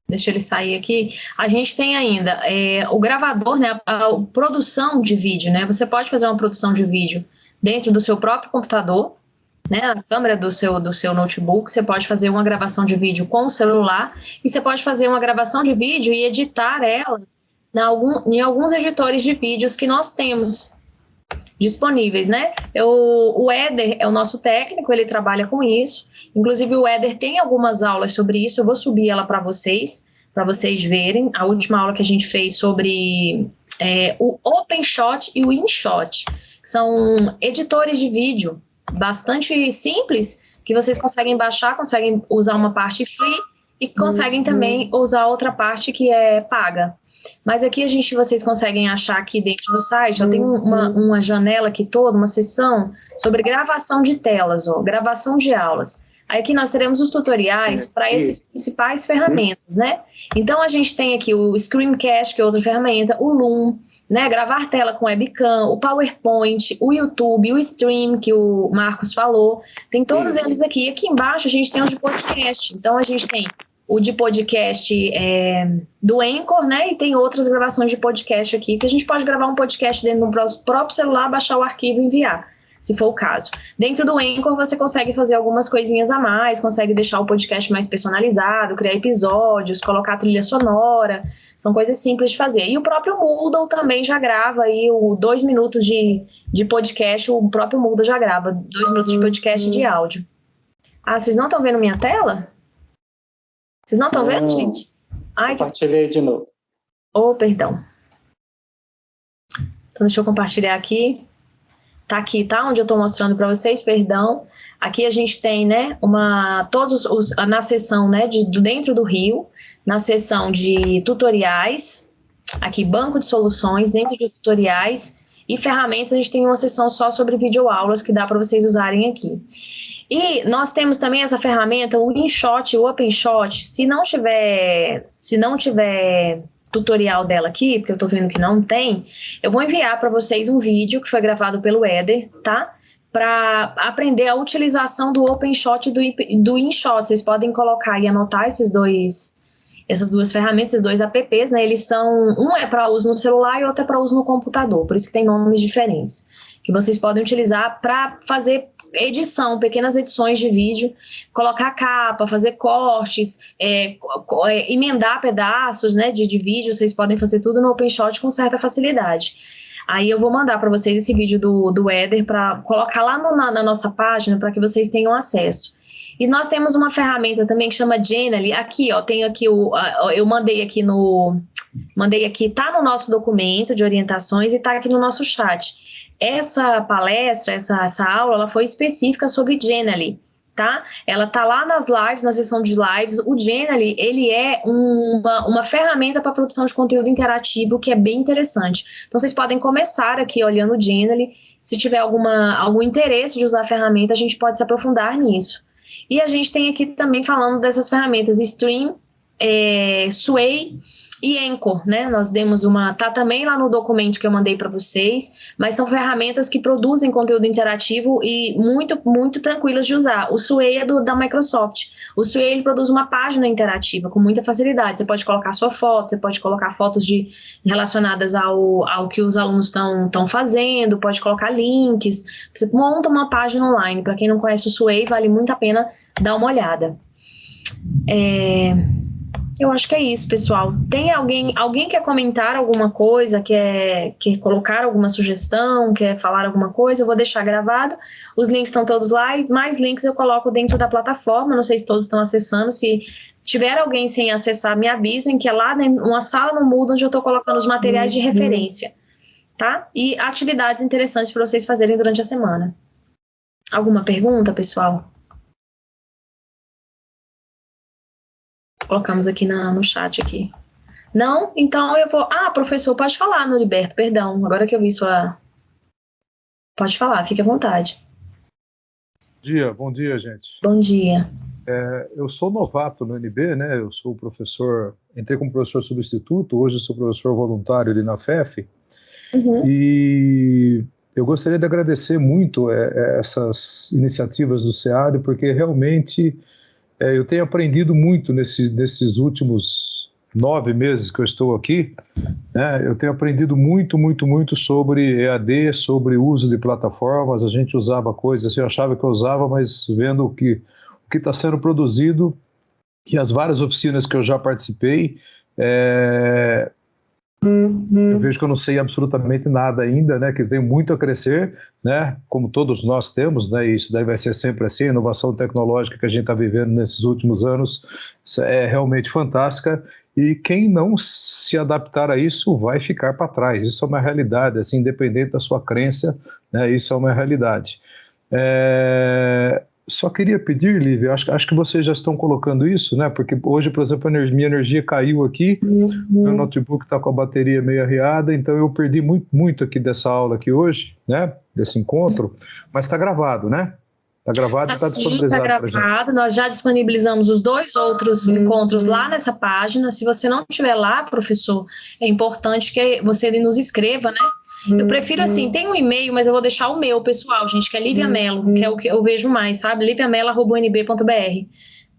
deixa ele sair aqui, a gente tem ainda é, o gravador, né, a, a produção de vídeo, né? Você pode fazer uma produção de vídeo dentro do seu próprio computador, né, a câmera do seu, do seu notebook, você pode fazer uma gravação de vídeo com o celular e você pode fazer uma gravação de vídeo e editar ela na algum, em alguns editores de vídeos que nós temos disponíveis, né? Eu, o Éder é o nosso técnico, ele trabalha com isso. Inclusive, o Éder tem algumas aulas sobre isso, eu vou subir ela para vocês, para vocês verem. A última aula que a gente fez sobre é, o OpenShot e o InShot, são editores de vídeo bastante simples, que vocês conseguem baixar, conseguem usar uma parte free e conseguem também usar outra parte que é paga. Mas aqui a gente, vocês conseguem achar aqui dentro do site, ó, tem uma, uma janela aqui toda, uma seção sobre gravação de telas, ó, gravação de aulas. Aí aqui nós teremos os tutoriais para essas principais ferramentas, né? Então a gente tem aqui o Screencast, que é outra ferramenta, o Loom, né, gravar tela com webcam, o PowerPoint, o YouTube, o Stream, que o Marcos falou, tem todos eles aqui. Aqui embaixo a gente tem os de podcast, então a gente tem o de podcast é, do Anchor, né, e tem outras gravações de podcast aqui, que a gente pode gravar um podcast dentro do próprio celular, baixar o arquivo e enviar se for o caso. Dentro do Anchor, você consegue fazer algumas coisinhas a mais, consegue deixar o podcast mais personalizado, criar episódios, colocar trilha sonora, são coisas simples de fazer. E o próprio Moodle também já grava aí o dois minutos de, de podcast, o próprio Moodle já grava dois minutos de podcast de áudio. Ah, vocês não estão vendo minha tela? Vocês não estão vendo, gente? Ai, Compartilhei de novo. Oh, perdão. Então, deixa eu compartilhar aqui. Tá aqui, tá? Onde eu estou mostrando para vocês, perdão. Aqui a gente tem, né, uma, todos os, na seção, né, de, dentro do rio, na seção de tutoriais, aqui banco de soluções, dentro de tutoriais e ferramentas, a gente tem uma seção só sobre videoaulas que dá para vocês usarem aqui. E nós temos também essa ferramenta, o InShot, o OpenShot, se não tiver, se não tiver tutorial dela aqui, porque eu tô vendo que não tem, eu vou enviar para vocês um vídeo que foi gravado pelo Éder, tá? Para aprender a utilização do OpenShot e do, do InShot. Vocês podem colocar e anotar esses dois essas duas ferramentas, esses dois apps, né, eles são, um é para uso no celular e outro é para uso no computador, por isso que tem nomes diferentes, que vocês podem utilizar para fazer edição, pequenas edições de vídeo, colocar capa, fazer cortes, é, é, emendar pedaços né, de, de vídeo, vocês podem fazer tudo no OpenShot com certa facilidade. Aí eu vou mandar para vocês esse vídeo do, do Eder para colocar lá no, na, na nossa página para que vocês tenham acesso. E nós temos uma ferramenta também que chama Genially. Aqui, ó, tenho aqui o. Eu mandei aqui no. Mandei aqui, tá no nosso documento de orientações e tá aqui no nosso chat. Essa palestra, essa, essa aula, ela foi específica sobre Genially tá? Ela tá lá nas lives, na seção de lives. O Genially, ele é uma, uma ferramenta para produção de conteúdo interativo que é bem interessante. Então, vocês podem começar aqui olhando o Genially. Se tiver alguma, algum interesse de usar a ferramenta, a gente pode se aprofundar nisso. E a gente tem aqui também falando dessas ferramentas Stream, é, Sway e Anchor, né? Nós demos uma, tá também lá no documento que eu mandei para vocês, mas são ferramentas que produzem conteúdo interativo e muito, muito tranquilas de usar. O Sway é do, da Microsoft. O Sway ele produz uma página interativa com muita facilidade. Você pode colocar sua foto, você pode colocar fotos de, relacionadas ao, ao que os alunos estão fazendo, pode colocar links. Você monta uma página online. Para quem não conhece o Sway, vale muito a pena dar uma olhada. É... Eu acho que é isso, pessoal. Tem alguém, alguém quer comentar alguma coisa, quer, quer colocar alguma sugestão, quer falar alguma coisa? Eu vou deixar gravado. Os links estão todos lá e mais links eu coloco dentro da plataforma. Não sei se todos estão acessando. Se tiver alguém sem acessar, me avisem que é lá uma sala no Moodle onde eu estou colocando os materiais de uhum. referência, tá? E atividades interessantes para vocês fazerem durante a semana. Alguma pergunta, pessoal? Colocamos aqui na, no chat aqui. Não? Então eu vou... Ah, professor, pode falar, Noriberto, perdão. Agora que eu vi sua... Pode falar, fique à vontade. Bom dia, bom dia, gente. Bom dia. É, eu sou novato no NB, né? Eu sou professor, entrei como professor substituto, hoje sou professor voluntário ali na FEF. Uhum. E eu gostaria de agradecer muito é, é essas iniciativas do SEAD, porque realmente é, eu tenho aprendido muito nesse, nesses últimos nove meses que eu estou aqui. Né, eu tenho aprendido muito, muito, muito sobre EAD, sobre uso de plataformas. A gente usava coisas, eu achava que eu usava, mas vendo o que o está sendo produzido e as várias oficinas que eu já participei, é, eu vejo que eu não sei absolutamente nada ainda, né, que tem muito a crescer, né, como todos nós temos, né, e isso daí vai ser sempre assim, a inovação tecnológica que a gente está vivendo nesses últimos anos é realmente fantástica, e quem não se adaptar a isso vai ficar para trás, isso é uma realidade, assim, independente da sua crença, né, isso é uma realidade. É, só queria pedir, Lívia, acho, acho que vocês já estão colocando isso, né? Porque hoje, por exemplo, a energia, minha energia caiu aqui, uhum. meu notebook está com a bateria meio arriada, então eu perdi muito, muito aqui dessa aula aqui hoje, né? Desse encontro, mas está gravado, né? Está gravado tá, e está disponibilizado. Está gravado, nós já disponibilizamos os dois outros uhum. encontros lá nessa página. Se você não estiver lá, professor, é importante que você nos escreva, né? Eu prefiro assim, uhum. tem um e-mail, mas eu vou deixar o meu pessoal, gente, que é Lívia uhum. Melo, que é o que eu vejo mais, sabe? liviamelo.nb.br.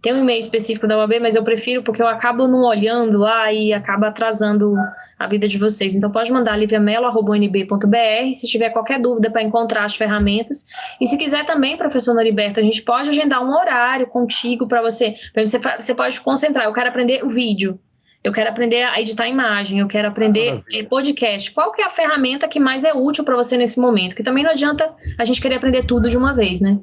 Tem um e-mail específico da UAB, mas eu prefiro porque eu acabo não olhando lá e acaba atrasando a vida de vocês. Então pode mandar liviamelo.nb.br se tiver qualquer dúvida para encontrar as ferramentas. E se quiser também, professor Noriberto, a gente pode agendar um horário contigo para você. Você, você pode concentrar. Eu quero aprender o vídeo eu quero aprender a editar imagem, eu quero aprender ah, podcast. Qual que é a ferramenta que mais é útil para você nesse momento? Que também não adianta a gente querer aprender tudo de uma vez, né?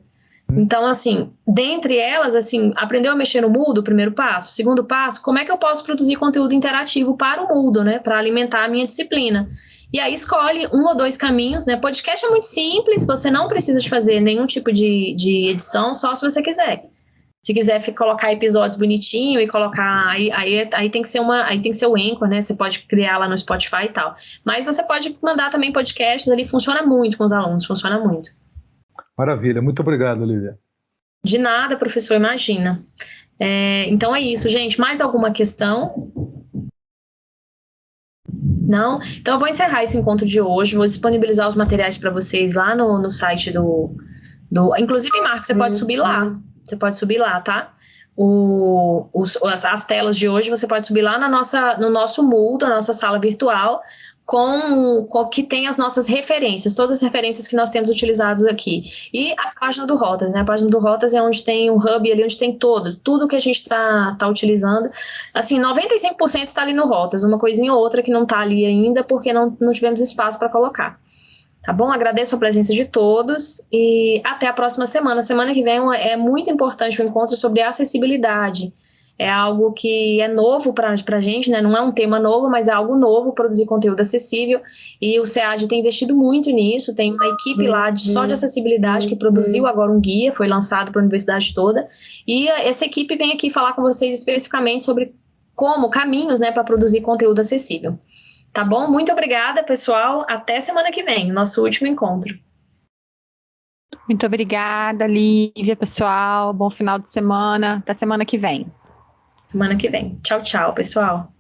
Hum. Então, assim, dentre elas, assim, aprendeu a mexer no Moodle, primeiro passo. Segundo passo, como é que eu posso produzir conteúdo interativo para o Moodle, né? Para alimentar a minha disciplina. E aí escolhe um ou dois caminhos, né? Podcast é muito simples, você não precisa de fazer nenhum tipo de, de edição, só se você quiser. Se quiser colocar episódios bonitinho e colocar, aí, aí, aí tem que ser uma, aí tem que ser o Anchor, né? Você pode criar lá no Spotify e tal. Mas você pode mandar também podcasts ali, funciona muito com os alunos, funciona muito. Maravilha, muito obrigado, Olivia. De nada, professor, imagina. É, então é isso, gente. Mais alguma questão? Não? Então eu vou encerrar esse encontro de hoje, vou disponibilizar os materiais para vocês lá no, no site do, do. Inclusive, Marcos, você pode subir lá. Você pode subir lá, tá? O, os, as, as, telas de hoje você pode subir lá na nossa, no nosso Moodle, na nossa sala virtual com, com que tem as nossas referências, todas as referências que nós temos utilizados aqui. E a página do Rotas, né? A página do Rotas é onde tem o hub ali, onde tem todo, tudo que a gente está tá utilizando. Assim, 95% está ali no Rotas, uma coisinha ou outra que não está ali ainda, porque não, não tivemos espaço para colocar. Tá bom? Agradeço a presença de todos e até a próxima semana. Semana que vem é muito importante o um encontro sobre acessibilidade é algo que é novo para a gente, né? não é um tema novo, mas é algo novo produzir conteúdo acessível. E o SEAD tem investido muito nisso, tem uma equipe lá de, só de acessibilidade que produziu agora um guia, foi lançado para a universidade toda. E essa equipe vem aqui falar com vocês especificamente sobre como, caminhos né, para produzir conteúdo acessível. Tá bom? Muito obrigada, pessoal. Até semana que vem, nosso último encontro. Muito obrigada, Lívia, pessoal. Bom final de semana. Até semana que vem semana que vem. Tchau, tchau, pessoal.